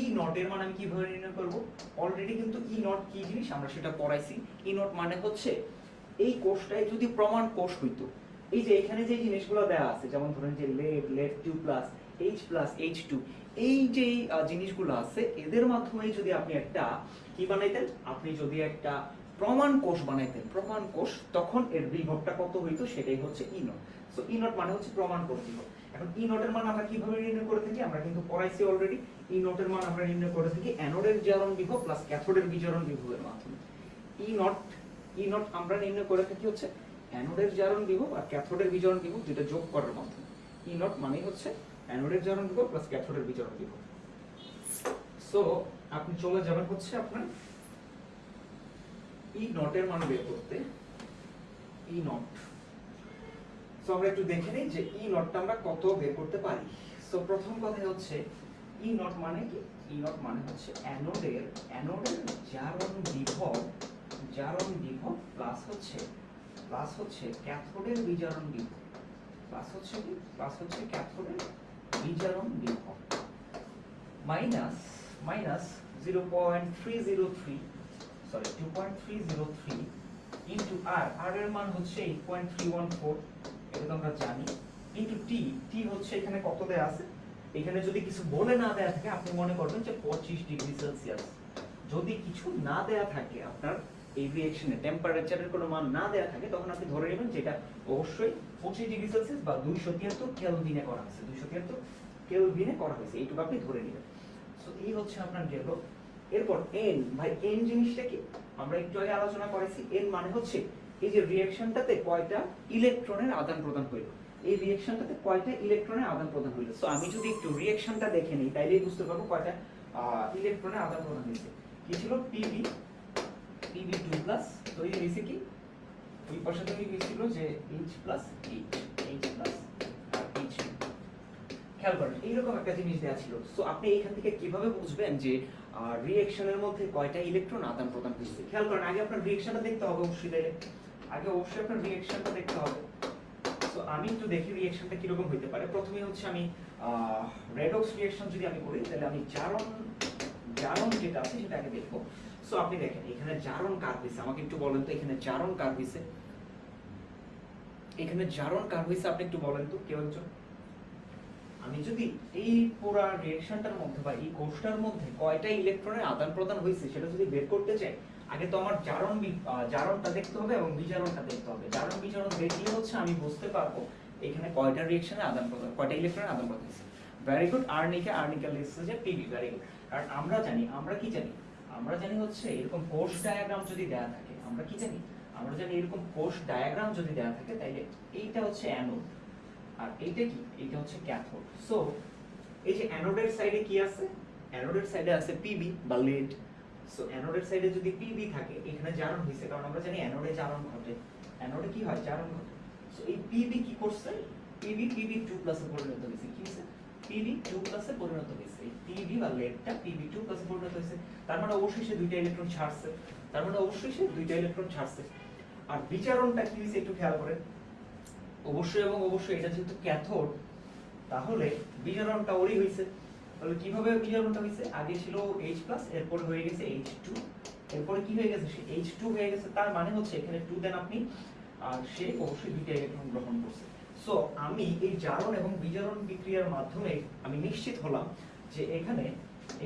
ই নটের মান আমি কীভাবে নির্ণয় করব? অলরেডি কিন্তু ই নট কি জিনিস? আমরা সেটা পড়াইছি। ই নট মানে হচ্ছে, এই কোষটায় যদি প্রমাণ কোষ হইতো, এই যে এখানে যে জিনিসগুলো দেওয়া আছে, যেমন ধরেন যে lead lead two plus H plus H two এই যে জিনিসগুলো আছে, এদের মাধ্যমে যদি আপনি একটা কি বানাইতেন? আপনি যদি একটা প্রমাণ কোষ বানাইতেন, প্রমাণ কোষ, তখন এর বিভবটা কত হইতো? সেটাই হচ্ছে E naught so E naught মানে হচ্ছে প্রমাণ কোষ বিভব। এখন ই নোটের মান আমরা কীভাবে নির্ণয় করে থাকি? আমরা কিন্তু পড়াইছি অলরেডি ই নোটের মান আমরা নির্ণয় করে থাকি অ্যানোডের জারণ বিভব প্লাস ক্যাথোডের বিজারণ বিভবের মাধ্যমে। ই নট ই নট আমরা নির্ণয় করে থাকি হচ্ছে অ্যানোডের জারণ বিভব আর ক্যাথোডের বিজারণ বিভব দুটো যোগ করার মাধ্যমে। ই নট মানে হচ্ছে অ্যানোডের জারণ বিভব প্লাস ক্যাথোডের বিজারণ বিভব। সো আপনি চলে যাবেন হচ্ছে আপনার ই নটের মান বের করতে। ই নট সো আমরা একটু দেখে নিই যে ই নটটা আমরা কত বের করতে পারি। সো প্রথম কথা হচ্ছে ই নট মানে কি? ই নট মানে হচ্ছে অ্যানোডের অ্যানোডের জারণ বিভব জারণ বিভব প্লাস হচ্ছে প্লাস হচ্ছে ক্যাথোডের বিজারণ বিভব। প্লাস হচ্ছে কি? প্লাস হচ্ছে ক্যাথোডের বিজারণ বিভব। Minus minus zero point three zero three sorry two point three zero three into R R এর মান হচ্ছে eight point three one four এটা তো আমরা জানি। ইন্টু টি টি হচ্ছে এখানে কত দেয়া আছে এখানে যদি কিছু বলে না দেয়া থাকে, আপনি মনে করবেন যে পঁচিশ ডিগ্রি সেলসিয়াস। যদি কিছু না দেয়া থাকে, আপনার এই রিয়েকশনে টেম্পারেচারের কোনো মান না দেয়া থাকে, তখন আপনি ধরে নেবেন যেটা অবশ্যই পঁচিশ ডিগ্রি সেলসিয়াস বা দুইশো তিয়াত্তর কেলভিনে করা হয়েছে। দুইশো তিয়াত্তর কেলভিনে করা হয়েছে। এইটুকু আপনি ধরে নেবেন। সো এই হচ্ছে আপনার গেল। এরপর এন ভাই এন জিনিসটা কি? আমরা একটু আগে আলোচনা করেছি। এন মানে হচ্ছে এই যে রিঅ্যাকশনটাতে কয়টা ইলেকট্রনের আদান প্রদান হইল? এই রিঅ্যাকশনটাতে কয়টা ইলেকট্রনের আদান প্রদান হইল? সো আমি যদি একটু রিঅ্যাকশনটা দেখে নিই তাইলেই বুঝতে পারব কয়টা ইলেকট্রনের আদান প্রদান হয়েছে। কি ছিল? পিবি পিবি টু প্লাস তৈরি হয়েছে কি? ওই পাশে তৈরি হয়েছিল যে H plus H H plus আর এইচ খেয়াল করেন, এইরকম একটা জিনিস দেওয়া ছিল। সো আপনি এখান থেকে কীভাবে বুঝবেন যে রিঅ্যাকশনের মধ্যে কয়টা ইলেকট্রন আদান প্রদান হয়েছে? খেয়াল করেন, আগে আপনার রিঅ্যাকশনটা দেখতে হবে অবশ্যই তাইলে। আগে অবশ্যই আপনার রিঅ্যাকশনটা দেখতে হবে। তো আমি একটু দেখি রিঅ্যাকশনটা কীরকম হইতে পারে। প্রথমে হচ্ছে আমি রেডক্স রিঅ্যাকশন যদি আমি করি, তাহলে আমি জারণ জারণ যেটা আছে সেটা আগে দেখব। সো আপনি দেখেন, এখানে জারণ কার হয়েছে আমাকে একটু বলেন তো, এখানে জারণ কার হয়েছে এখানে জারণ কার হয়েছে আপনি একটু বলেন তো, কেউ একজন? আমি যদি এই পুরা রিঅ্যাকশনটার মধ্যে বা এই কোষটার মধ্যে কয়টা ইলেকট্রনের আদান প্রদান হয়েছে সেটা যদি বের করতে চাই আগে তো আমার জারণ জারণটা দেখতে হবে এবং বিজারণটা দেখতে হবে। জারণ, বিজারণ দেখলে হচ্ছে আমি বুঝতে পারব এখানে কয়টা রিঅ্যাকশনের আদান প্রদান, কয়টা ইলেকট্রনের আদান প্রদান ভেরি গুড আর্নিকা আর্নিকা লিখছে যে পিবি ভেরি গুড কারণ আমরা জানি, আমরা কি জানি? আমরা জানি হচ্ছে এরকম কোষ ডায়াগ্রাম যদি দেয়া থাকে, আমরা কি জানি? আমরা জানি এরকম কোষ ডায়াগ্রাম যদি দেয়া থাকে, তাইলে এইটা হচ্ছে অ্যানোড আর এইটা কি? এইটা হচ্ছে ক্যাথোড সো এই যে অ্যানোডের সাইডে কি আছে? অ্যানোডের সাইডে আছে পিবি বা লিড সো অ্যানোডের সাইডে যদি পিবি থাকে, এখানে জারণ হইছে কারণ আমরা জানি অ্যানোডে জারণ ঘটে। অ্যানোডে কি হয়? জারণ ঘটে। সো এই পিবি কি করছে? পিবি পিবি টু প্লাসে পরিণত হয়েছে। কি হয়েছে? পিবি টু প্লাসে পরিণত হয়েছে। এই পিবি বা লেডটা পিবি টু প্লাসে পরিণত হয়েছে। তার মানে অবশ্যই সে দুইটা ইলেকট্রন ছাড়ছে। তার মানে অবশ্যই সে দুইটা ইলেকট্রন ছাড়ছে। আর বিচারণটা কি হয়েছে একটু খেয়াল করেন। অবশ্যই এবং অবশ্যই, এটা যেহেতু ক্যাথোড তাহলে বিজারণটা ওরই হয়েছে। তাহলে কীভাবে বিজারণটা হয়েছে? আগে ছিল H প্লাস এরপরে হয়ে গেছে H2 এরপরে কি হয়ে গেছে? সে H2 হয়ে গেছে, তার মানে হচ্ছে এখানে 2 দেন আপনি, আর সে অবশ্যই দুইটা ইলেকট্রন গ্রহণ করছে। সো আমি এই জারণ এবং বিজারণ বিক্রিয়ার মাধ্যমে আমি নিশ্চিত হলাম যে এখানে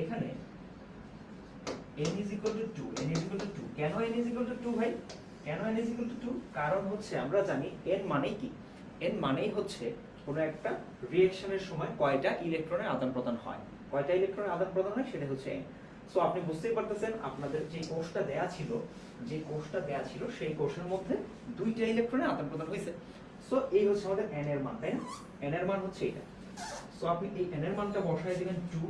এখানে n is equal to 2 n is equal to 2 কেন n is equal to 2 ভাই? কেন n is equal to 2 কারণ হচ্ছে আমরা জানি n মানেই কি? N মানেই হচ্ছে কোনো একটা রিয়েকশনের সময় কয়টা ইলেকট্রনের আদান প্রদান হয়? কয়টা ইলেকট্রনের আদান প্রদান হয় সেটা হচ্ছে n সো আপনি বুঝতেই পারতেছেন আপনাদের যে কোষটা দেয়া ছিল, যে কোষটা দেয়া ছিল সেই কোষের মধ্যে দুইটা ইলেকট্রনের আদান প্রদান হয়েছে। সো এই হচ্ছে আমাদের এন এর মান, তাই না? n এর মান হচ্ছে এটা। সো আপনি এই এন এর মানটা বসায় দিবেন 2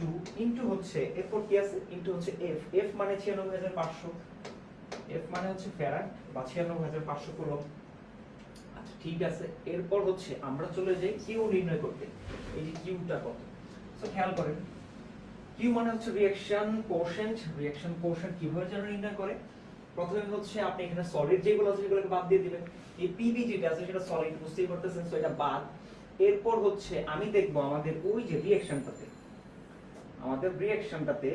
2 ইনটু হচ্ছে এরপর কি আছে? ইনটু হচ্ছে এফ এফ মানে 96500 এফ মানে হচ্ছে ফ্যারাড বা 96500 কুলম্ব আচ্ছা ঠিক আছে। এরপর হচ্ছে আমরা চলে যাই কিউ নির্ণয় করতে। এই যে কিউটা কত? সো খেয়াল করেন। কিউ মানে হচ্ছে রিঅ্যাকশন কোশেন্ট রিঅ্যাকশন কোশেন্ট কীভাবে যেন নির্ণয় করে? প্রথমে হচ্ছে আপনি এখানে সলিড যেগুলো আছে সেগুলোকে বাদ দিয়ে দিবেন। এই পিবি যেটা আছে সেটা সলিড বুঝতেই পারতেছেন? সো এটা বাদ। এরপর হচ্ছে আমি দেখব আমাদের ওই যে রিঅ্যাকশনটাতে আমাদের রিঅ্যাকশনটাতে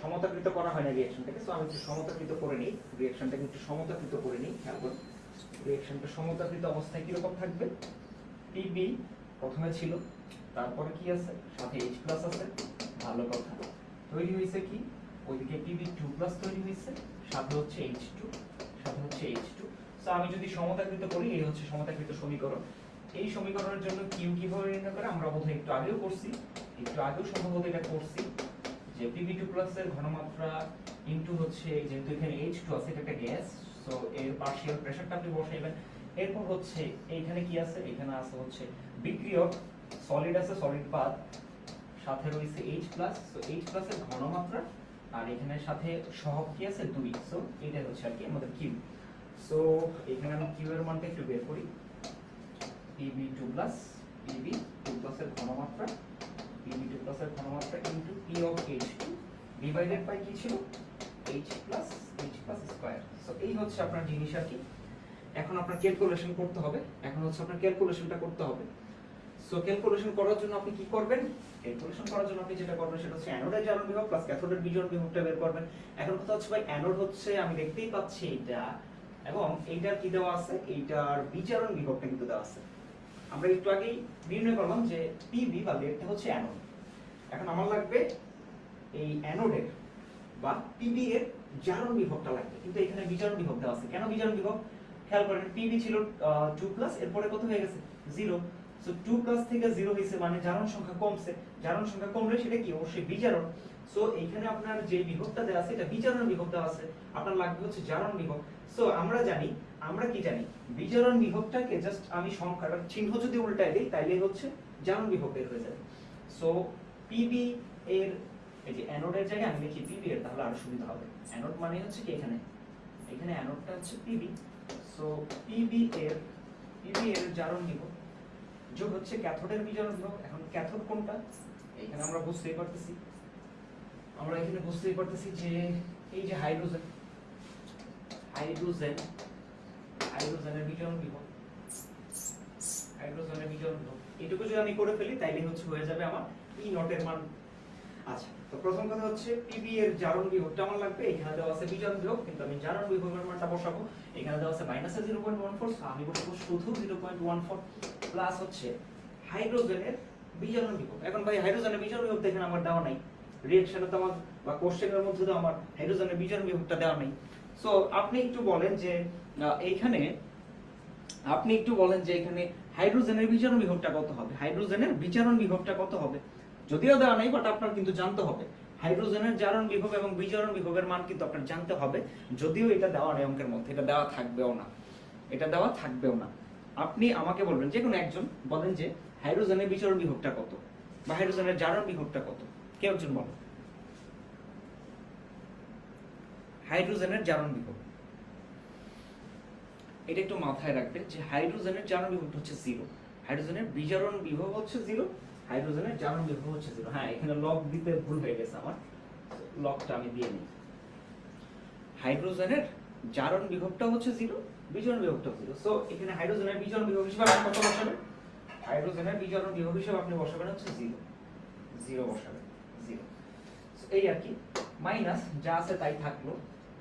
সমতাকৃত করা হয় না রিঅ্যাকশনটাকে সো আমি একটু সমতাকৃত করে নিই। রিঅ্যাকশনটাকে একটু সমতাকৃত করে নিই, খেয়াল করুন। রিঅ্যাকশনটা সমতাকৃত অবস্থায় কীরকম থাকবে? পিবি প্রথমে ছিল, তারপরে কি আছে? সাথে এইচ প্লাস আছে, ভালো কথা। তৈরি হয়েছে কি? ওইদিকে পিবি টু প্লাস তৈরি হয়েছে, সাথে হচ্ছে এইচ টু সাথে হচ্ছে এইচ টু তো আমি যদি সমতাকৃত করি, এই হচ্ছে সমতাকৃত সমীকরণ। এই সমীকরণের জন্য কিউ কীভাবে নির্ণয় করে? আমরা বোধহয় একটু আগেও করছি। একটু আগেও সম্ভবত এটা করছি যে পিবি টু প্লাস এর ঘনমাত্রা ইনটু হচ্ছে, যেহেতু এখানে এইচ টু আছে, এটা একটা গ্যাস সো এর পার্শিয়াল প্রেসারটা আপনি বসাইবেন এরপর হচ্ছে, এইখানে কি আছে? এখানে আছে হচ্ছে বিক্রিয়ক। সলিড আছে সলিড পাত। সাথে রয়েছে H plus so H plus এর ঘনমাত্রা। আর এখানে সাথে সহগ কি আছে? দুই। সো এটা হচ্ছে আর কি আমাদের কিউ সো এখানে আমি কিউ এর মানটা একটু বের করি। PB two plus PB two plus এর ঘনমাত্রা। পিবি টু প্লাস এর ঘনমাত্রা into P of H two divided by কি ছিল? H plus H plus square so এই হচ্ছে আপনার জিনিস আর কি। এখন আপনার ক্যালকুলেশন করতে হবে। এখন হচ্ছে আপনার ক্যালকুলেশনটা করতে হবে। সো ক্যালকুলেশন করার জন্য আপনি কি করবেন? ক্যালকুলেশন করার জন্য আপনি যেটা করবেন সেটা হচ্ছে অ্যানোডের জারণ বিভব প্লাস ক্যাথোডের বিজোড় বিভবটা বের করবেন। এখন কথা হচ্ছে ভাই অ্যানোড হচ্ছে, আমি দেখতেই পাচ্ছি এটা এবং এইটার কি দেওয়া আছে? এইটার বিজারণ বিভবটা কিন্তু দেওয়া আছে। আমরা একটু আগেই নির্ণয় করলাম যে পিবি বা লেডটা হচ্ছে অ্যানোড এখন আমার লাগবে এই অ্যানোডের বা পিবি এর জারণ বিভবটা লাগবে। কিন্তু এখানে বিজারণ বিভব দেওয়া আছে। কেন বিজারণ বিভব? খেয়াল করেন পিবি ছিল টু প্লাস এরপরে কত হয়ে গেছে? জিরো সো টু প্লাস থেকে জিরো হয়েছে মানে জারণ সংখ্যা কমছে। জারণ সংখ্যা কমলে সেটা কি? অবশ্যই বিজারণ। সো এখানে আপনার যে বিভবটা দেওয়া আছে, এটা বিজারণ বিভব দেওয়া আছে। আপনার লাগবে হচ্ছে জারণ বিভব। সো আমরা জানি, আমরা কি জানি? বিজারণ বিভবটাকে জাস্ট আমি সংখ্যাটার চিহ্ন যদি উল্টায় দিই, তাইলে হচ্ছে জারণ বিভব বের হয়ে যাবে। সো পিবি এর এই যে অ্যানোডের জায়গায় আমি লিখি পিবি এর, তাহলে আরও সুবিধা হবে। অ্যানোড মানে হচ্ছে কি এখানে? এখানে অ্যানোডটা হচ্ছে পিবি সো পিবি এর পিবি এর জারণ বিভব যোগ হচ্ছে ক্যাথোডের বিজারণ বিভব এখন ক্যাথোড কোনটা? এখানে আমরা বুঝতেই পারতেছি। আমরা এখানে বুঝতেই পারতেছি যে এই যে হাইড্রোজেন হাইড্রোজেন হাইড্রোজেনের বিজারণ বিভব হাইড্রোজেনের বিজারণ বিভব এটুকু যদি আমি করে ফেলি তাইলে হচ্ছে হয়ে যাবে আমার ই নটের মান। আচ্ছা প্রথম কথা হচ্ছে পিবি এর জারণ বিভবটা আমার লাগবে, এখানে দেওয়া আছে বিভব কিন্তু আমি জারণ বিভবের মানটা বসাবো। এখানে দেওয়া আছে আমি বসাবো শুধু zero point one four plus হচ্ছে হাইড্রোজেনের বিজারণ বিভব। এখন ভাই হাইড্রোজেনের বিভব তো এখানে আমার দেওয়া নাই। তো আমার, বা কোশ্চেনের মধ্যে তো আমার হাইড্রোজেনের বিভবটা দেওয়া নেই। সো আপনি একটু বলেন যে এইখানে আপনি একটু বলেন যে এখানে হাইড্রোজেনের বিজারণ বিভবটা কত হবে? হাইড্রোজেনের বিজারণ বিভবটা কত হবে? যদিও দেওয়া নেই বাট আপনার কিন্তু জানতে হবে। হাইড্রোজেনের জারণ বিভব এবং বিজারণ বিভবের মান কিন্তু আপনার জানতে হবে, যদিও এটা দেওয়া নেই অঙ্কের মধ্যে। এটা দেওয়া থাকবেও না। এটা দেওয়া থাকবেও না। আপনি আমাকে বলবেন, যে কোনো একজন বলেন যে হাইড্রোজেনের বিজারণ বিভবটা কত বা হাইড্রোজেনের জারণ বিভবটা কত। কেউ একজন বলেন। হাইড্রোজেনের জারণ বিভব। এটা একটু মাথায় রাখবেন যে হাইড্রোজেনের জারণ বিভবটা হচ্ছে জিরো। হাইড্রোজেনের বিজারণ বিভব হচ্ছে জিরো হাইড্রোজেনের জারণ বিভব হচ্ছে জিরো হ্যাঁ এখানে লগ দিতে ভুল হয়ে গেছে আমার। লগটা আমি দিয়ে নিই। হাইড্রোজেনের জারণ বিভবটা হচ্ছে জিরো বিজারণ বিভবটা জিরো সো এখানে হাইড্রোজেনের বিজারণ বিভব হিসেবে আপনি কত বসাবেন? হাইড্রোজেনের বিজারণ বিভব হিসেবে আপনি বসাবেন হচ্ছে জিরো জিরো বসাবেন জিরো এই আর কি। মাইনাস যা আছে তাই থাকল।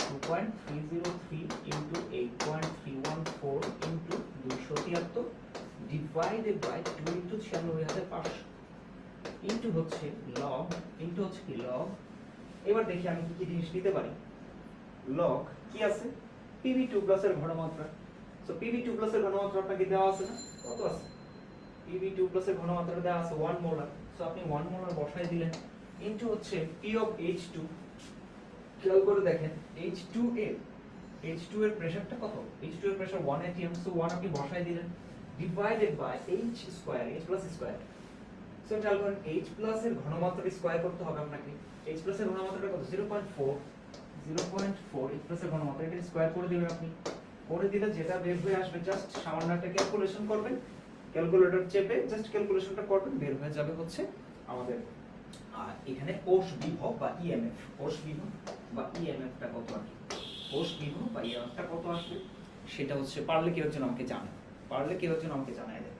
Two point three zero three into eight point three one four into দুইশো তিয়াত্তর ডিভাইডেড বাই টু ইন্টু ছিয়ানব্বই হাজার পাঁচশো। ইন্টু হচ্ছে লগ ইন্টু হচ্ছে কি লগ এবার দেখি আমি কি কি জিনিস নিতে পারি। লগ কি আছে? পিভি টু প্লাসের ঘনমাত্রা। সো পিভি টু প্লাসের ঘনমাত্রা আপনাকে দেওয়া আছে না? কত আছে? পিভি টু প্লাসের ঘনমাত্রা দেওয়া আছে ওয়ান মোলার সো আপনি ওয়ান মোলার বসাই দিলেন। ইন্টু হচ্ছে পি অফ এইচ টু খেয়াল করে দেখেন এইচ টু এর এইচ টু এর প্রেসারটা কত? এইচ টু এর pressure one ATM so one আপনি বসাই দিলেন। Divided by H square H plus square so খেয়াল করেন এইচ প্লাস এর ঘনমাত্রা স্কোয়ার করতে হবে আপনাকে। এইচ প্লাস এর ঘনমাত্রাটা কত? Zero point four zero point four plus এর ঘনমাত্রা এটা স্কোয়ার করে দিবেন আপনি। করে দিলে যেটা বের হয়ে আসবে জাস্ট সামান্য একটা ক্যালকুলেশন করবেন। ক্যালকুলেটর চেপে জাস্ট ক্যালকুলেশনটা করবেন, বের হয়ে যাবে হচ্ছে আমাদের আর এখানে কোষ বিভব বা ইএমএফ কোষ বিভব বা ইএমএফটা কত আর কি কোষ বিভব বা ইএমএফটা কত আসবে? সেটা হচ্ছে পারলে কেউ একজন আমাকে জানে পারলে কেউ একজন আমাকে জানায় দেয়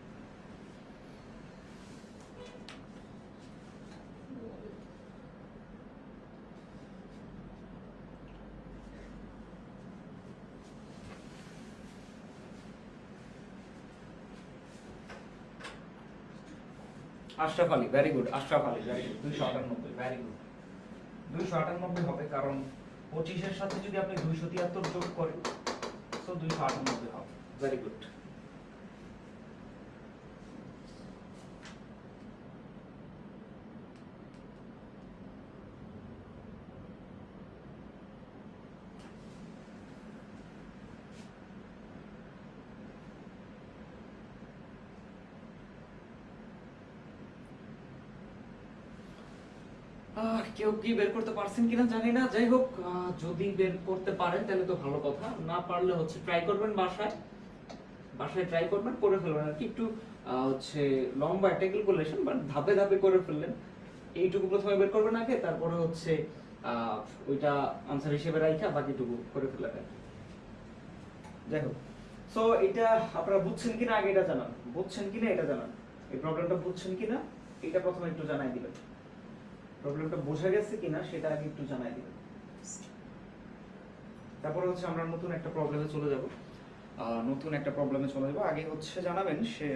Ashraf Ali very good Ashraf Ali very good দুইশো আটানব্বই ভেরি গুড দুইশো আটানব্বই হবে কারণ পঁচিশের সাথে যদি আপনি দুইশো তিয়াত্তর যোগ করেন, তো দুইশো আটানব্বই হবে। ভেরি গুড কেউ কি বের করতে পারছেন কিনা জানি না। যাই হোক যদি বের করতে পারেন, তাহলে তো ভালো কথা। না পারলে হচ্ছে ট্রাই করবেন বাসায়। বাসায় ট্রাই করবেন, করে ফেলবেন। আর কি একটু হচ্ছে লম্বা একটা ক্যালকুলেশন বাট ধাপে ধাপে করে ফেললেন। এইটুকু প্রথমে বের করবেন আগে, তারপরে হচ্ছে ওইটা আনসার হিসেবে রাখা বাকিটুকু করে ফেললেন আর। যাই হোক। সো এটা আপনারা বুঝছেন কিনা, আগে এটা জানান। বুঝছেন কিনা, এটা জানান। এই প্রবলেমটা বুঝছেন কিনা, এটা প্রথমে একটু জানাই দিবেন। প্রবলেমটা বোঝা গেছে কিনা সেটা আগে একটু জানাই দিবেন। তারপরে হচ্ছে আমরা নতুন একটা প্রবলেমে চলে যাব। নতুন একটা প্রবলেমে চলে যাব। আগে হচ্ছে জানাবেন সে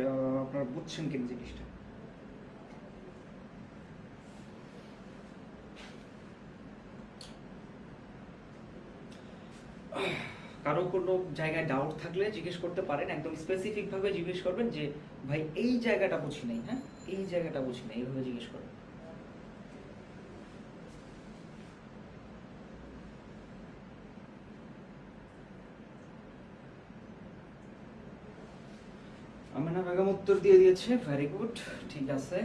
আপনারা বুঝছেন কিনা জিনিসটা। কারও কোনো জায়গায় ডাউট থাকলে জিজ্ঞেস করতে পারেন। একদম স্পেসিফিক ভাবে জিজ্ঞেস করবেন যে, ভাই, এই জায়গাটা বুঝি নাই হ্যাঁ? এই জায়গাটা বুঝি নাই এইভাবে জিজ্ঞেস করবেন। আমিনা বেগম উত্তর দিয়ে দিয়েছে। ভেরি গুড ঠিক আছে।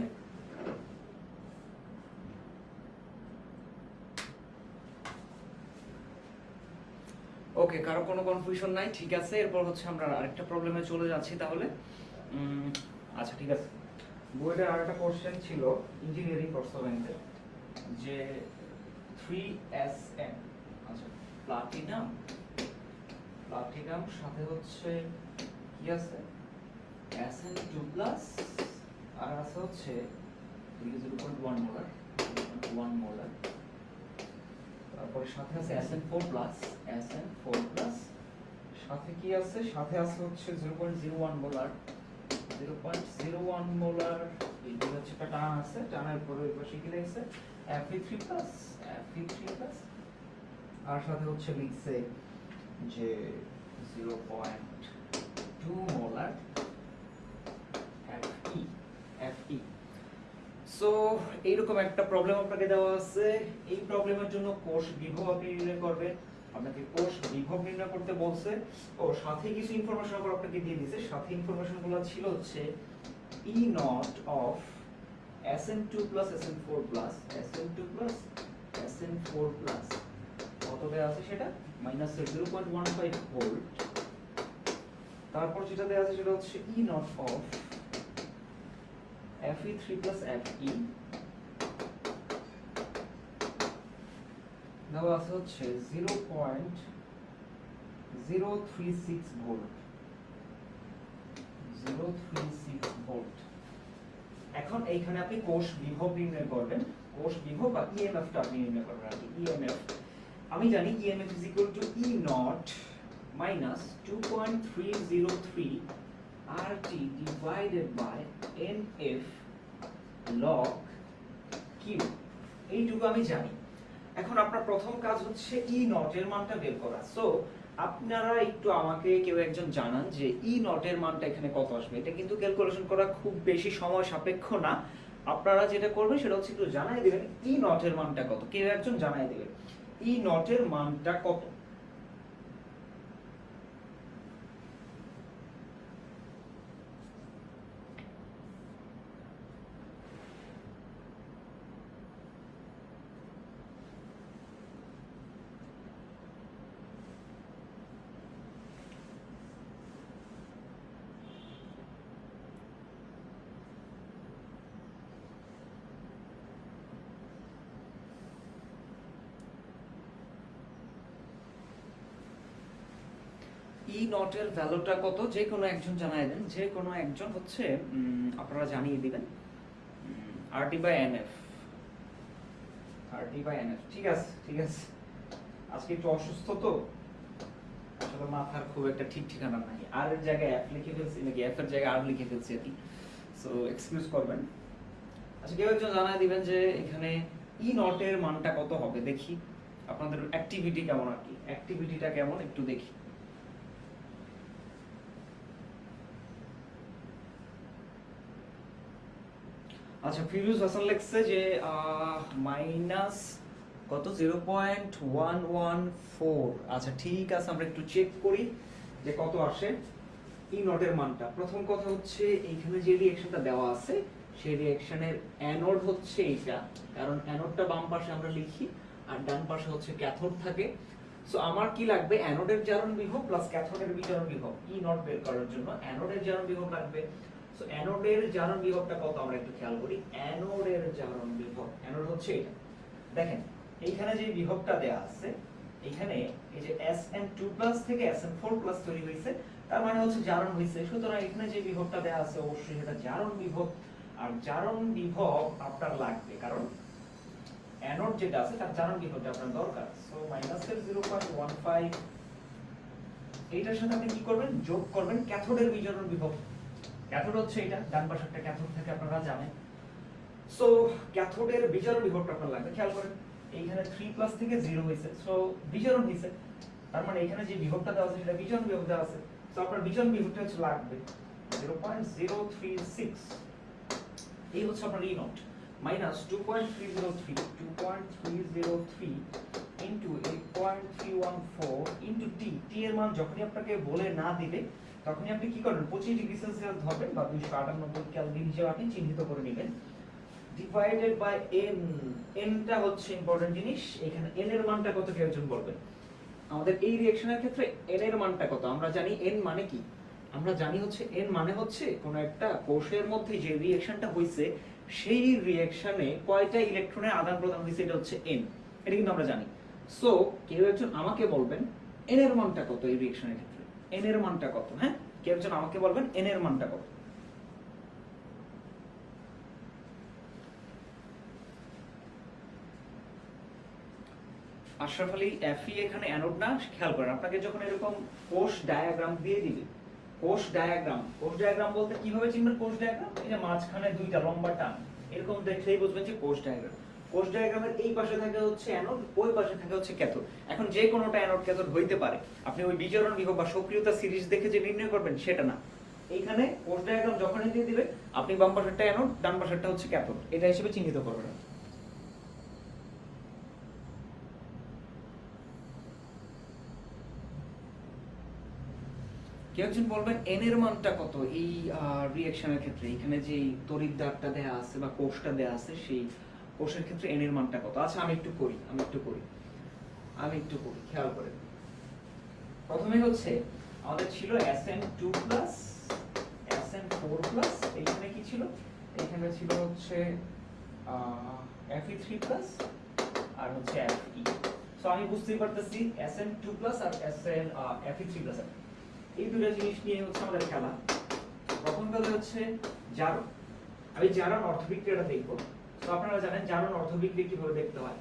ওকে কারও কোনো কনফিউশন নাই, ঠিক আছে। এরপর হচ্ছে আমরা আরেকটা প্রবলেমে চলে যাচ্ছি তাহলে। আচ্ছা ঠিক আছে। বইটার আরেকটা কোশ্চেন ছিল ইঞ্জিনিয়ারিং পার্সোনেন্টের যে থ্রি এস এম আচ্ছা প্লাটিনাম প্লাটিনাম সাথে হচ্ছে কি আছে? এন টু আর আছে হচ্ছে zero point one molar one molar তারপরে সাথে আছে এসএন ফোর প্লাস প্লাস সাথে কি আছে? সাথে আছে হচ্ছে zero point zero molar zero point হচ্ছে একটা টান আছে, টানের পরে ওই পাশে কি লাগছে? এফি থ্রি প্লাস প্লাস আর সাথে হচ্ছে লিখছে যে zero point two molar so এইরকম একটা প্রবলেম আপনাকে দেওয়া আছে। এই প্রবলেমের জন্য কোষ বিভব আপনি নির্ণয় করবেন। আপনাকে কোষ বিভব নির্ণয় করতে বলছে। ও, সাথে কিছু ইনফরমেশন আবার আপনাকে দিয়ে দিয়েছে। সাথে ইনফরমেশনগুলো ছিল হচ্ছে E nought of Sn2 plus Sn4 plus Sn2 plus Sn4 plus কত দেওয়া আছে সেটা? Minus zero point one five volt তারপর যেটা দেওয়া আছে সেটা হচ্ছে E nought of Fe3 plus Fe দেওয়া আছে হচ্ছে zero point zero three six volt zero three six volt এখন এইখানে আপনি কোষ বিভব নির্ণয় করবেন। কোষ বিভব বা ইএমএফ টা আপনি নির্ণয় করবেন আর কি ইএমএফ আমি জানি EMF is equal to E nought minus two point three zero three RT divided by NF log Q. এইটুকু আমি জানি। এখন আপনার প্রথম কাজ হচ্ছে ই নটের মানটা বের করা। সো আপনারা একটু আমাকে কেউ একজন জানান যে ই নটের মানটা এখানে কত আসবে। এটা কিন্তু ক্যালকুলেশন করা খুব বেশি সময় সাপেক্ষ না। আপনারা যেটা করবেন সেটা হচ্ছে একটু জানাই দিবেন ই নটের মানটা কত। কেউ একজন জানাই দিবেন। ই নটের মানটা কত? ই নটের ভ্যালুটা কত? যে কোনো একজন জানাই দেন। যে কোনো একজন হচ্ছে আপনারা জানিয়ে দিবেন। RT by NF RT by NF ঠিক আছে ঠিক আছে। আজকে একটু অসুস্থ তো। আসলে মাথার খুব একটা ঠিক ঠিকানা নাই। আর এর জায়গায় এফ লিখে ফেলছি, নাকি এফ এর জায়গায় আর লিখে ফেলছি আর সো এক্সকিউজ করবেন। আচ্ছা কেউ একজন জানাই দিবেন যে এখানে ই নটের মানটা কত হবে? দেখি। আপনাদের অ্যাক্টিভিটি কেমন আর কি? অ্যাক্টিভিটিটা কেমন? একটু দেখি। আচ্ছা ফিরুজ হাসান লিখছে যে মাইনাস কত? Zero point one one four আচ্ছা ঠিক আছে, আমরা একটু চেক করি যে কত আসে ই নটের মানটা। প্রথম কথা হচ্ছে, এইখানে যে রিঅ্যাকশনটা দেওয়া আছে, সেই রিঅ্যাকশনের অ্যানোড হচ্ছে এইটা। কারণ অ্যানোডটা বাম পাশে আমরা লিখি, আর ডান পাশে হচ্ছে ক্যাথোড থাকে। সো আমার কি লাগবে? অ্যানোডের জারণ বিভব প্লাস ক্যাথোডের বিজারণ বিভব। ই নট বের করার জন্য অ্যানোডের জারণ বিভব লাগবে। সো অ্যানোডের জারণ বিভবটা কত আমরা একটু খেয়াল করি অ্যানোডের জারণ বিভব অ্যানোড হচ্ছে এটা দেখেন এইখানে যে বিভবটা দেয়া আছে এখানে এই যে Sn2+ থেকে Sn4+ তৈরি হয়েছে তার মানে হচ্ছে জারণ হয়েছে সুতরাং এখানে যে বিভবটা দেয়া আছে অবশ্যই এটা জারণ বিভব আর জারণ বিভব আপনার লাগবে কারণ অ্যানোড যেটা আছে তার জারণ বিভবটা আপনার দরকার সো মাইনাসের 0.15 এইটার সাথে আপনি কি করবেন যোগ করবেন ক্যাথোডের বিজারণ বিভব ক্যাথোড হচ্ছে এটা ডান পাশে একটা ক্যাথোড থেকে আপনারা জানেন। সো ক্যাথোডের বিজারণ বিভবটা আপনার লাগবে খেয়াল করেন। এইখানে 3 প্লাস থেকে 0 হইছে সো বিজারণ হইছে তার মানে এখানে যে বিভবটা দেওয়া আছে সেটা বিজারণ বিভব দেওয়া আছে। সো আপনার বিজারণ বিভবটা হচ্ছে লাগবে 0.036 এই হচ্ছে আপনার E nought minus 2.303 2.303 into 8.314 into T T এর মান যখনই আপনাকে বলে না দিবে, তখনই আপনি কি করবেন? 25 ডিগ্রি সেলসিয়াস ধরবেন বা 298 কেলভিন হিসেবে আপনি চিহ্নিত করে নেবেন। ডিভাইডেড বাই n nটা হচ্ছে ইম্পর্টেন্ট জিনিস। এখানে n এর মানটা কত কেউ একজন বলবেন আমাদের এই রিঅ্যাকশনের ক্ষেত্রে n এর মানটা কত? আমরা জানি n মানে কি? আমরা জানি হচ্ছে n মানে হচ্ছে কোন একটা কোষের মধ্যে যে রিঅ্যাকশনটা হইছে, সেই রিঅ্যাকশনে কয়টা ইলেকট্রনের আদান প্রদান হইছে, এটা হচ্ছে n এটা কিন্তু আমরা জানি। সো কেউ একজন আমাকে বলবেন এন এর মানটা কত? এই রিঅ্যাকশনের ক্ষেত্রে। এন এর মানটা কত? হ্যাঁ? কেউ একজন আমাকে বলবেন এন এর মানটা কত? আশরাফ আলী এফি এখানে অ্যানোড না, খেয়াল করেন, আপনাকে যখন এরকম কোষ ডায়াগ্রাম দিয়ে দিবে, কোষ ডায়াগ্রাম কোষ ডায়াগ্রাম বলতে কীভাবে চিনবেন কোষ ডায়াগ্রাম যে মাঝখানে দুইটা লম্বা টান, এরকম দেখলেই বুঝবেন যে কোষ ডায়াগ্রাম কোষ ডায়াগ্রামের এই পাশে থাকে হচ্ছে অ্যানোড ওই পাশে থাকে হচ্ছে ক্যাথোড এখন যে কোনোটা অ্যানোড ক্যাথোড হইতে পারে। আপনি ওই বিজারণ বিভব বা সক্রিয়তা সিরিজ দেখে যে নির্ণয় করবেন, সেটা না। এইখানে কোষ ডায়াগ্রাম দিয়ে দিবে, আপনি বাম পাশেরটা অ্যানোড ডান পাশেরটা হচ্ছে ক্যাথোড এটা হিসেবে চিহ্নিত করবেন। কেউ একজন বলবেন এন এর মানটা কত? এই রিঅ্যাকশনের ক্ষেত্রে। এখানে যে তড়িৎদ্বারটা দেয়া আছে বা কোষটা দেয়া আছে, সেই কোষের ক্ষেত্রে এন এর মানটা কত? আচ্ছা আমি একটু করি, আমি একটু করি, আমি একটু করি, খেয়াল করে প্রথমে হচ্ছে, আমাদের ছিল Sn2 প্লাস Sn4 প্লাস এইখানে কি ছিল? এখানে ছিল হচ্ছে Fe3 প্লাস আর হচ্ছে Fe সো আমি বুঝতেই পারতেছি Sn2 প্লাস আর Sn Fe3 প্লাস এই দুটো জিনিস নিয়ে হচ্ছে আমাদের খেলা। প্রথম কথা হচ্ছে জারণ। আমি জারণ অর্থবিক্রিয়াটা দেখব। তো আপনারা জানেন জারণ অর্থবিক্রিয়া কীভাবে দেখতে হয়?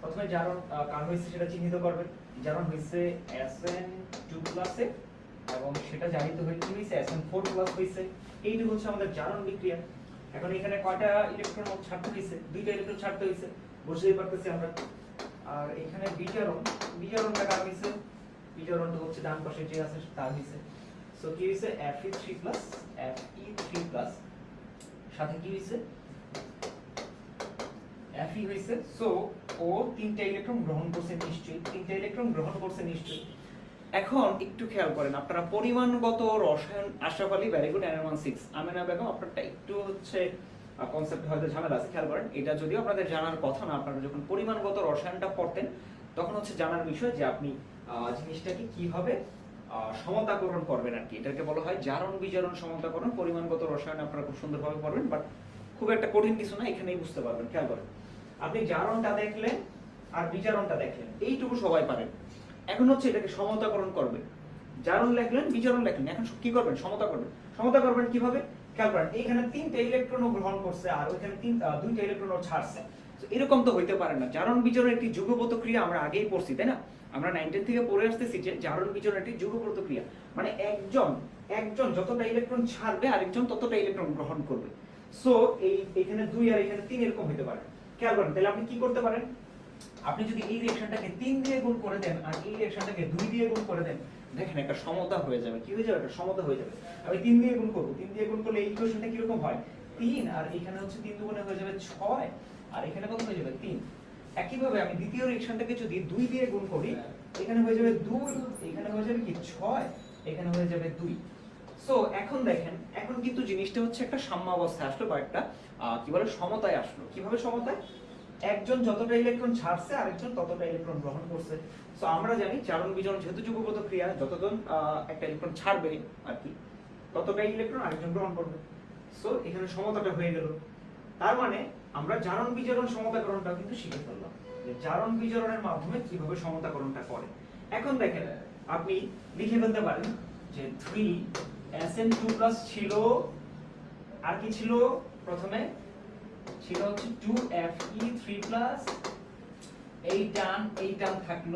প্রথমে জারণ কার হয়েছে সেটা চিহ্নিত করবেন জারণ হয়েছে Sn2 প্লাসে এবং সেটা জানিত হয়ে কি হয়েছে Sn4 প্লাস হয়েছে এইটুকু হচ্ছে আমাদের জারণ বিক্রিয়া। এখন এখানে কয়টা ইলেকট্রন ছাড়তে হয়েছে দুইটা ইলেকট্রন ছাড়তে হয়েছে বুঝতেই পারতেছি আমরা। আর এখানে বিজারণ, বিজারণটা কার হয়েছে বিজারণটা হচ্ছে ডান পাশে যে আছে তার হয়েছে সো কি হয়েছে Fe3 প্লাস Fe3 প্লাস সাথে কি হয়েছে Fe হয়েছে সো ও তিনটা ইলেকট্রন গ্রহণ করছে নিশ্চয়ই, তিনটা ইলেকট্রন গ্রহণ করছে নিশ্চয়ই। এখন একটু খেয়াল করেন, আপনারা পরিমাণগত রসায়ন Ashraf Ali very good NM six Amena Begum, আপনারটা একটু হচ্ছে কনসেপ্ট হয়তো ঝামেলা আছে, খেয়াল করেন। এটা যদিও আপনাদের জানার কথা না, আপনারা যখন পরিমাণগত রসায়নটা পড়তেন, তখন হচ্ছে জানার বিষয় যে আপনি জিনিসটাকে কীভাবে সমতাকরণ করবেন আর কি। এটাকে বলা হয় জারণ বিজারণ সমতাকরণ। পরিমাণগত রসায়ন আপনারা খুব সুন্দরভাবে পড়বেন বাট খুব একটা কঠিন কিছু না, এখানেই বুঝতে পারবেন, খেয়াল করেন। আপনি জারণটা দেখলেন আর বিচারণটা দেখলেন। এইটুকু সবাই পারেন এখন হচ্ছে এটাকে সমতাকরণ করবেন জারণ লেখলেন বিচারণ লেখলেন এখন কি করবেন? সমতা করবেন। সমতা করবেন কীভাবে? খেয়াল করেন, এইখানে তিনটা ইলেকট্রন গ্রহণ করছে আর ওইখানে তিন দুইটা ইলেকট্রন ছাড়ছে। এরকম তো হইতে পারে না। জারণ বিজারণ একটি যুগপত ক্রিয়া আমরা আগেই পড়ছি, তাই না? আমরা নাইনটিন থেকে পড়ে আসতেছি যে জারণ বিজারণ একটি যুগপত ক্রিয়া। মানে একজন একজন যতটা ইলেকট্রন ছাড়বে, আরেকজন ততটা ইলেকট্রন গ্রহণ করবে। সো এই, এখানে দুই আর এখানে তিন এরকম হতে পারে। খেয়াল করেন, তাহলে আপনি কি করতে পারেন? আপনি যদি এই রিঅ্যাকশনটাকে তিন দিয়ে গুণ করে দেন আর এই রিঅ্যাকশনটাকে দুই দিয়ে গুণ করে দেন, দেখেন একটা সমতা হয়ে যাবে। কি হয়ে যাবে? একটা সমতা হয়ে যাবে। আমি তিন দিয়ে গুণ করব। তিন দিয়ে গুণ করলে এই ইকুয়েশনটা কীরকম হয়? তিন, আর এখানে হচ্ছে তিন দুগুণে হয়ে যাবে ছয়, আর এখানে কত হয়ে যাবে? তিন। একইভাবে আমি দ্বিতীয় রিঅ্যাকশনটাকে যদি দুই দিয়ে গুণ করি, এখানে হয়ে যাবে দুই, এখানে হয়ে যাবে কি? ছয়, এখানে হয়ে যাবে দুই। সো এখন দেখেন, এখন কিন্তু জিনিসটা হচ্ছে একটা সাম্যাবস্থায় আসলো বা একটা কি বলে, সমতায় আসলো। কীভাবে সমতায়? একজন যতটা ইলেকট্রন ছাড়ছে, আরেকজন ততটা ইলেকট্রন গ্রহণ করছে। সো আমরা জানি চারণ বিচরণ যেহেতু যুগপত ক্রিয়া, যতজন একটা ইলেকট্রন ছাড়বে আর কি ততটা ইলেকট্রন আরেকজন গ্রহণ করবে। সো এখানে সমতাটা হয়ে গেল। তার মানে আমরা জারণ বিজারণ সমতাকরণটা কিন্তু শিখে ফেললাম। যে জারণ বিজারণের মাধ্যমে কীভাবে সমতাকরণটা করে। এখন দেখেন, আপনি লিখে ফেলতে পারেন যে three S N two plus ছিল, আর কি ছিল প্রথমে? ছিল হচ্ছে two F E three plus এই টান এই টান থাকল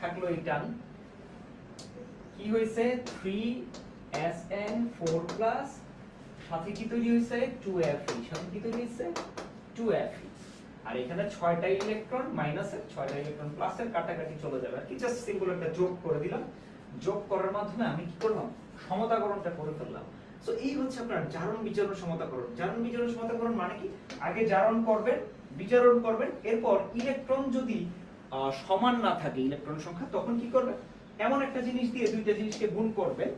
থাকল এই টান কি হয়েছে? Three S N four plus সাথে কি তৈরি হয়েছে? টু এফ ই সাথে কি তৈরি হয়েছে? টু এফ ই আর এখানে ছয়টা ইলেকট্রন মাইনাসের ছয়টা ইলেকট্রন প্লাসের কাটাকাটি চলে যাবে। আর কি জাস্ট সিম্পল একটা যোগ করে দিলাম। যোগ করার মাধ্যমে আমি কি করলাম? সমতাকরণটা করে ফেললাম। সো এই হচ্ছে আপনার জারণ বিচারণ সমতাকরণ। জারণ বিজারণ সমতাকরণ মানে কি? আগে জারণ করবেন, বিচারণ করবেন, এরপর ইলেকট্রন যদি সমান না থাকে ইলেকট্রন সংখ্যা, তখন কি করবেন এমন একটা জিনিস দিয়ে দুইটা জিনিসকে গুণ করবেন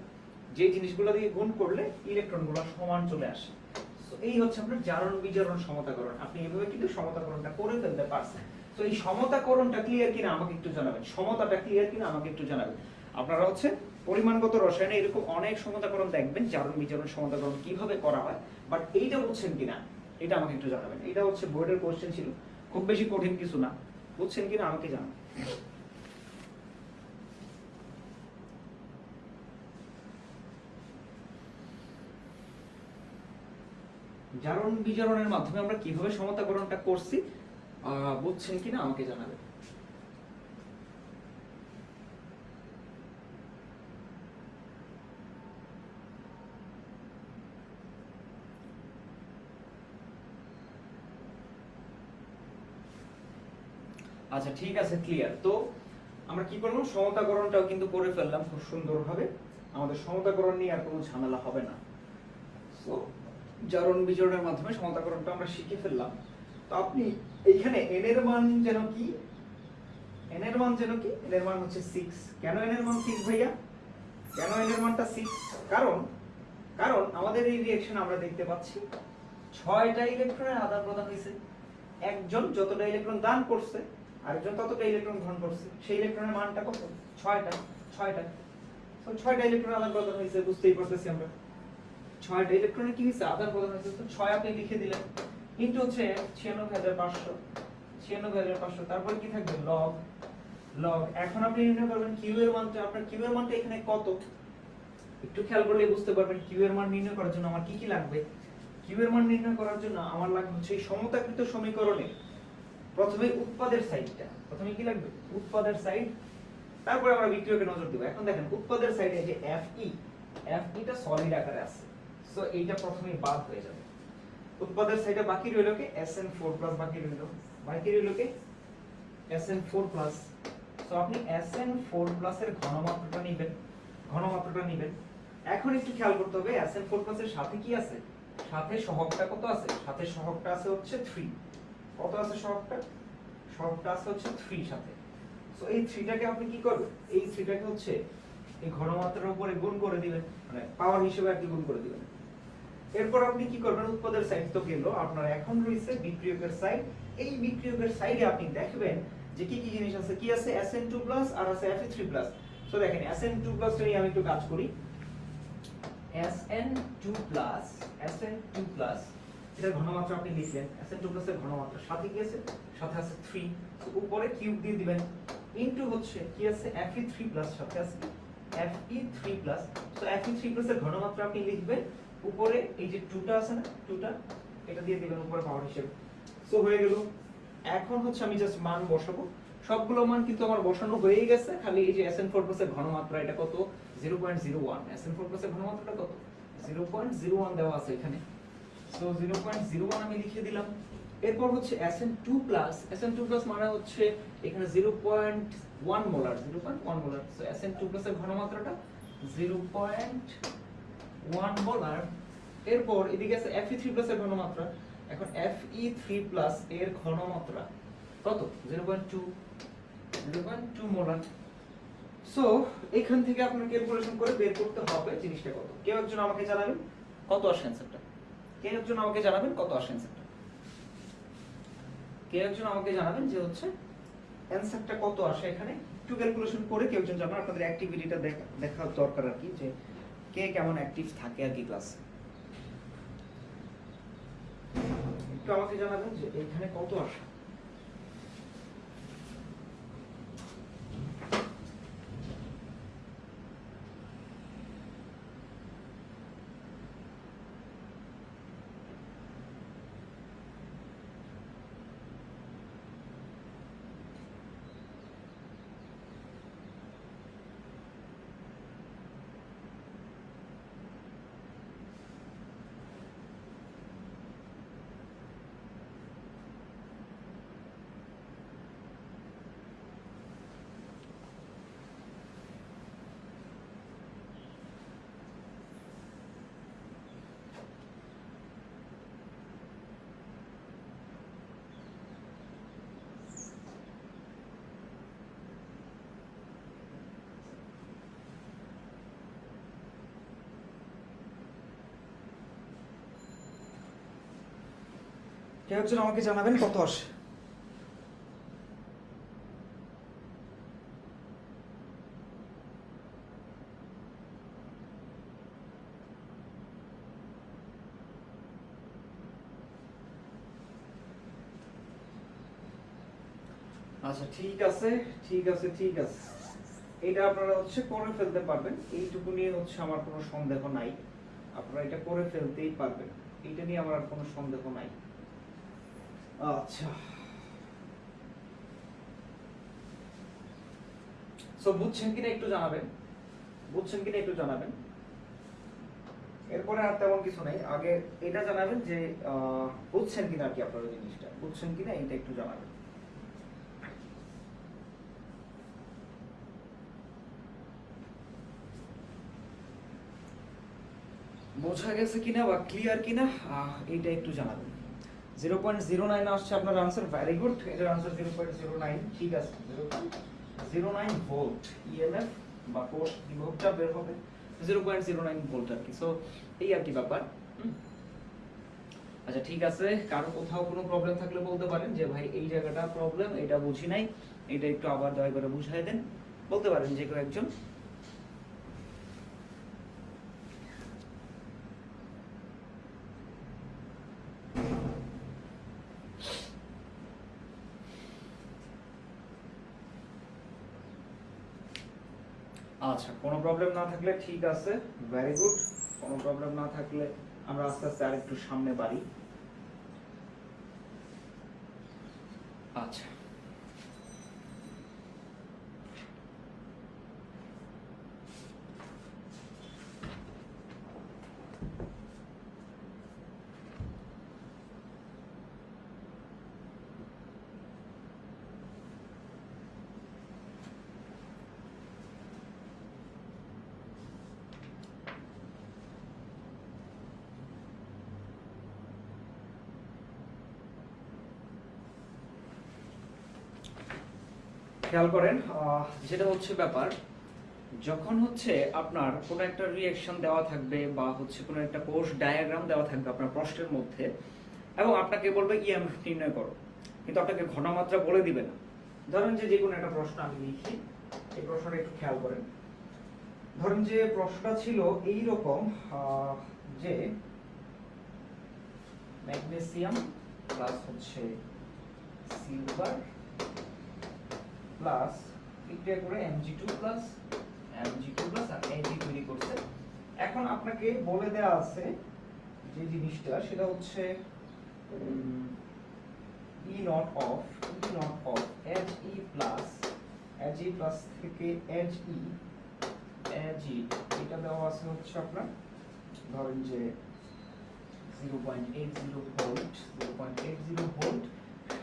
যে জিনিসগুলো দিয়ে গুণ করলে ইলেকট্রনগুলো সমান চলে আসে। এই হচ্ছে আপনার জারণ বিজারণ সমতাকরণ। আপনি এভাবে কিন্তু সমতাকরণটা করে ফেলতে পারছেন। তো এই সমতাকরণটা ক্লিয়ার কিনা আমাকে একটু জানাবেন। সমতাটা ক্লিয়ার কিনা আমাকে একটু জানাবেন। আপনারা হচ্ছে পরিমাণগত রসায়নে এরকম অনেক সমতাকরণ দেখবেন, জারণ বিজারণ সমতাকরণ কীভাবে করা হয় বাট এইটা বুঝছেন কিনা, এটা আমাকে একটু জানাবেন। এটা হচ্ছে বোর্ডের কোশ্চেন ছিল, খুব বেশি কঠিন কিছু না, বুঝছেন কিনা আমাকে জানান। জারণ বিজারণের মাধ্যমে আমরা কীভাবে সমতাকরণটা করছি বুঝছেন কিনা আমাকে জানাবেন। আচ্ছা ঠিক আছে ক্লিয়ার তো আমরা কি করলাম? সমতাকরণটাও কিন্তু করে ফেললাম খুব সুন্দরভাবে। আমাদের সমতাকরণ নিয়ে আর কোনো ঝামেলা হবে না। So, জারণ বিজারণের মাধ্যমে সমতাকরণটা আমরা শিখে ফেললাম। তো আপনি এইখানে n এর মান যেন কি? n এর মান যেন কি? n এর মান হচ্ছে 6 কেন n এর মান 6 ভাইয়া? কেন n এর মানটা 6 কারণ কারণ আমাদের এই রিঅ্যাকশন আমরা দেখতে পাচ্ছি ছয়টা ইলেকট্রনের আদান প্রদান হয়েছে একজন যতটা ইলেকট্রন দান করছে আরেকজন ততটা ইলেকট্রন গ্রহণ করছে, সেই ইলেকট্রনের মানটা কত? ছয়টা ছয়টা। তো ছয়টা ইলেকট্রন আদান প্রদান হয়েছে, বুঝতেই পারতেছি আমরা। ছয়টা ইলেকট্রনের কি হয়েছে? আদান প্রদান হয়েছে। তো ছয় আপনি লিখে দিলেন। ইন্টু হচ্ছে ছিয়ানব্বই হাজার পাঁচশো। ছিয়ানব্বই হাজার পাঁচশো। তারপর কি থাকবে? লগ লগ এখন আপনি নির্ণয় করবেন কিউ এর মানটা। আপনার কিউ এর মানটা এখানে কত? একটু খেয়াল করলে বুঝতে পারবেন কিউ এর মান নির্ণয় করার জন্য আমার কি কি লাগবে। কিউ এর মান নির্ণয় করার জন্য আমার লাগবে হচ্ছে সমতাকৃত সমীকরণে প্রথমে উৎপাদের সাইডটা। প্রথমে কি লাগবে? উৎপাদের সাইড। তারপরে আমরা বিক্রিয়কে নজর দেব। এখন দেখেন, উৎপাদের সাইডে যে ই এফ ইটা সলিড আকারে আছে। সো এইটা প্রথমে বাদ হয়ে যাবে। উৎপাদের সাইডে বাকি রইল কি? এসএন ফোর প্লাস বাকি রইল। বাকি রইল কি? এসএন ফোর প্লাস সো আপনি এসএন ফোর প্লাস এর ঘনমাত্রাটা নেবেন। ঘনমাত্রাটা নেবেন। এখন একটু খেয়াল করতে হবে এসএন ফোর প্লাস এর সাথে কি আছে? সাথে সহগটা কত আছে? সাথে সহগটা আছে হচ্ছে থ্রি কত আছে সহগটা সহগটা আছে হচ্ছে থ্রি সাথে। সো এই থ্রিটাকে আপনি কি করবেন? এই থ্রিটাকে হচ্ছে এই ঘনমাত্রার উপরে গুণ করে দিবেন মানে পাওয়ার হিসেবে কি গুণ করে দিবেন। এরপর আপনি কি করবেন? উৎপাদের সাইড তো গেল, আপনার এখন রয়েছে বিক্রিয়কের সাইড এই বিক্রিয়কের সাইডে আপনি দেখবেন যে কি কি জিনিস আছে? কি আছে? Sn2+ আর আছে Fe3+ সো দেখেন Sn2+ টা নিয়ে আমি একটু কাজ করি। Sn2+ Sn2+ এটার ঘনমাত্রা আপনি লিখলেন Sn2+ এর ঘনমাত্রা। সাথে কি আছে? সাথে আছে 3 তো উপরে কিউব দিয়ে দিবেন। ইনটু হচ্ছে কি আছে? Fe3+ সাথে আছে Fe3+ সো Fe3+ এর ঘনমাত্রা আপনি লিখবেন। উপরে এই যে 2টা আছে না 2টা এটা দিয়ে দিবেন উপরে পাওয়ার হিসেবে। সো হয়ে গেল। এখন হচ্ছে আমি জাস্ট মান বসাবো। সবগুলো মান কিন্তু আমার বসানো হয়েই গেছে। খালি এই যে Sn4+ এর ঘনমাত্রা, এটা কত? Zero point zero one 0.01 Sn4+ এর ঘনমাত্রাটা কত? 0.01 দেওয়া আছে এখানে। সো 0.01 আমি লিখে দিলাম। এরপর হচ্ছে SN two plus SN two plus মানে হচ্ছে এখানে zero point one molar zero point one molar তো এসএন টু প্লাসের ঘনমাত্রাটা জিরো পয়েন্ট ওয়ান মোলার এরপর এদিকে আছে এফ ই থ্রি ঘনমাত্রা। এখন এফ ই থ্রি প্লাস এর ঘনমাত্রা কত? Zero point two zero point two molar so এখান থেকে আপনার ক্যালকুলেশন করে বের করতে হবে জিনিসটা কত। কেউ একজন আমাকে জানাবেন? কত আসে অ্যান্সারটা কেউ একজন আমাকে জানাবেন? কত আসে কেউ একজন আমাকে জানাবেন যে হচ্ছে অ্যান্সারটা কত আসে এখানে? একটু ক্যালকুলেশন করে কেউ একজন জানাবেন, আপনাদের অ্যাক্টিভিটিটা দেখা দরকার আর কি, যে কে কেমন অ্যাক্টিভ থাকে আর কি ক্লাসে একটু আমাকে জানাবেন যে এখানে কত আসে? কেউ একজন আমাকে জানাবেন কত আসে? আচ্ছা ঠিক আছে ঠিক আছে ঠিক আছে। এটা আপনারা হচ্ছে করে ফেলতে পারবেন। এইটুকু নিয়ে হচ্ছে আমার কোনো সন্দেহ নাই। আপনারা এটা করে ফেলতেই পারবেন। এইটা নিয়ে আমার আর কোনো সন্দেহ নাই। আচ্ছা। সো বুঝছেন কিনা একটু জানাবেন? বুঝছেন কিনা একটু জানাবেন? এরপরে আর তেমন কিছু নাই। আগে এটা জানাবেন যে বুঝছেন কিনা আর কি আপনারা জিনিসটা? বুঝছেন কিনা এটা একটু জানাবেন। বোঝা গেছে কিনা বা ক্লিয়ার কিনা? এইটা একটু জানাবেন। আসছে আপনার আনসার ভেরি গুড এটার answer zero point zero nine. ঠিক আছে, zero point zero nine volt. EMF বা কোর্স বিভবটা বের হবে zero point zero nine volt আর কি। সো এই আর কি ব্যাপার। আচ্ছা ঠিক আছে, কারও কোথাও কোনো প্রবলেম থাকলে বলতে পারেন যে, ভাই, এই জায়গাটা প্রবলেম এটা বুঝি নাই। এটা একটু আবার দয়া করে বুঝাই দেন। বলতে পারেন যে কেউ একজন আচ্ছা কোনো প্রবলেম না থাকলে ঠিক আছে ভেরি গুড কোনো প্রবলেম না থাকলে আমরা আস্তে আস্তে আর একটু সামনে বাড়ি আচ্ছা খেয়াল করেন যেটা হচ্ছে ব্যাপার, যখন হচ্ছে আপনার কোনো একটা রিয়াকশন দেওয়া থাকবে বা হচ্ছে কোনো একটা কোর্স ডায়াগ্রাম দেওয়া থাকবে আপনার প্রশ্নের মধ্যে, এবং আপনাকে বলবে ইএমএফ নির্ণয় করো। কিন্তু আপনাকে ঘনমাত্রা বলে দিবে না। ধরেন যে যে কোনো একটা প্রশ্ন আমি লিখি, এই প্রশ্নটা একটু খেয়াল করেন। ধরেন যে প্রশ্নটা ছিল এই রকম যে ম্যাগনেসিয়াম প্লাস হচ্ছে সিলভার প্লাস বিক্রিয়া করে Mg2 প্লাস Mg2 প্লাস আর Ag তৈরি করছে। এখন আপনাকে বলে দেয়া আছে যে জিনিসটা, সেটা হচ্ছে E nought of E nought of Ag plus Ag plus থেকে Ag Ag এটা দেওয়া আছে হচ্ছে আপনার, ধরেন যে zero point eight zero volt zero point eight zero volt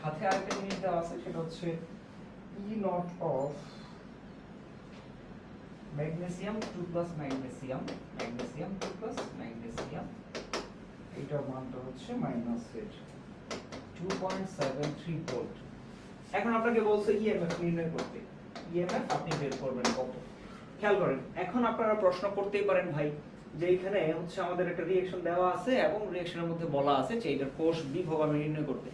সাথে আরেকটা জিনিস দেওয়া আছে, সেটা হচ্ছে E nought of magnesium two plus magnesium magnesium two plus magnesium এইটার মানটা হচ্ছে মাইনাস এর two point seven three volt এখন আপনাকে বলছে ইএমএফ নির্ণয় করতে। ইএমএফ আপনি বের করবেন কত? খেয়াল করেন, এখন আপনারা প্রশ্ন করতেই পারেন ভাই, যে এখানে হচ্ছে আমাদের একটা রিঅ্যাকশন দেওয়া আছে এবং রিঅ্যাকশনের মধ্যে বলা আছে যে এটার কোষ বিভব আমি নির্ণয় করতে।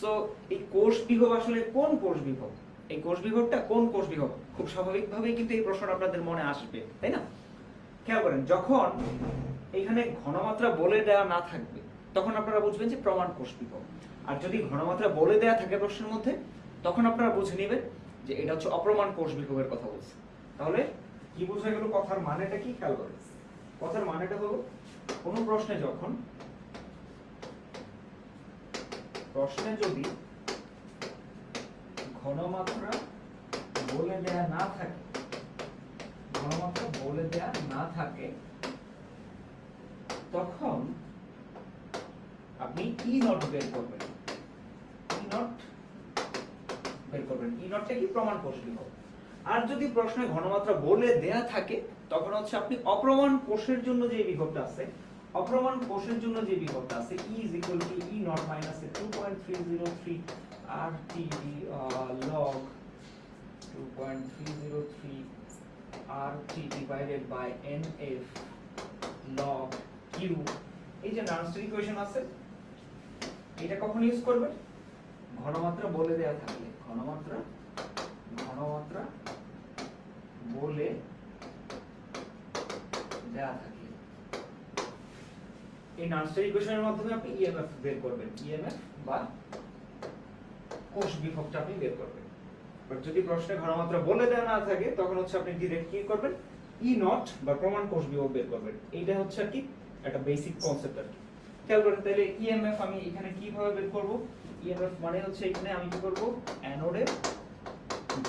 সো এই কোষ বিভব আসলে কোন কোষ বিভব? এই কোষ বিভবটা কোন কোষ বিভব খুব স্বাভাবিকভাবেই কিন্তু এই প্রশ্নটা আপনাদের মনে আসবে, তাই না? খেয়াল করেন, যখন এখানে ঘনমাত্রা বলে দেওয়া না থাকবে, তখন আপনারা বুঝবেন যে প্রমাণ কোষ বিভব আর যদি ঘনমাত্রা বলে দেওয়া থাকে প্রশ্নের মধ্যে, তখন আপনারা বুঝে নেবেন যে এটা হচ্ছে অপ্রমাণ কোষ বিভবের কথা বলছে। তাহলে কি বোঝা গেল কথার মানেটা কি? খেয়াল করেন। কথার মানেটা হলো, কোন প্রশ্নে যখন, প্রশ্নে যদি ঘনমাত্রা বলে দেয়া না থাকে। ঘনমাত্রা বলে দেয়া না থাকে, তখন আপনি ই নট বের করবেন। ই নট বের করবেন। ই নটটা কি? প্রমাণ বিভব আর যদি প্রশ্নে ঘনমাত্রা বলে দেয়া থাকে, তখন হচ্ছে আপনি অপ্রমাণ কোষের জন্য যে বিভবটা আছে, অপ্রমাণ কোষের জন্য যে বিভবটা আছে E is equal to E naught minus a 2.303 RT log 2.303 RT divided by NF log Q. এই যে নার্সারি ইকুয়েশন আছে এটা কখন ইউজ করবে? ঘনমাত্রা বলে দেয়া থাকলে ঘনমাত্রা ঘনমাত্রা বলে দেয়া থাকলে। এই নার্সারি ইকুয়েশনের মাধ্যমে আপনি ইএমএফ বের করবেন ইএমএফ বা কোষ বিভবটা আপনি বের করবেন। বাট যদি প্রশ্নে ঘনমাত্রা বলে দেওয়া না থাকে, তখন হচ্ছে আপনি ডিরেক্ট কি করবেন? ই নট বা প্রমাণ কোষ বিভব বের করবেন। এইটা হচ্ছে আর কি একটা বেসিক কনসেপ্ট আর কি। খেয়াল করেন, তাহলে ইএমএফ আমি এখানে কীভাবে বের করব? ইএমএফ মানে হচ্ছে এখানে আমি কি করব? অ্যানোডের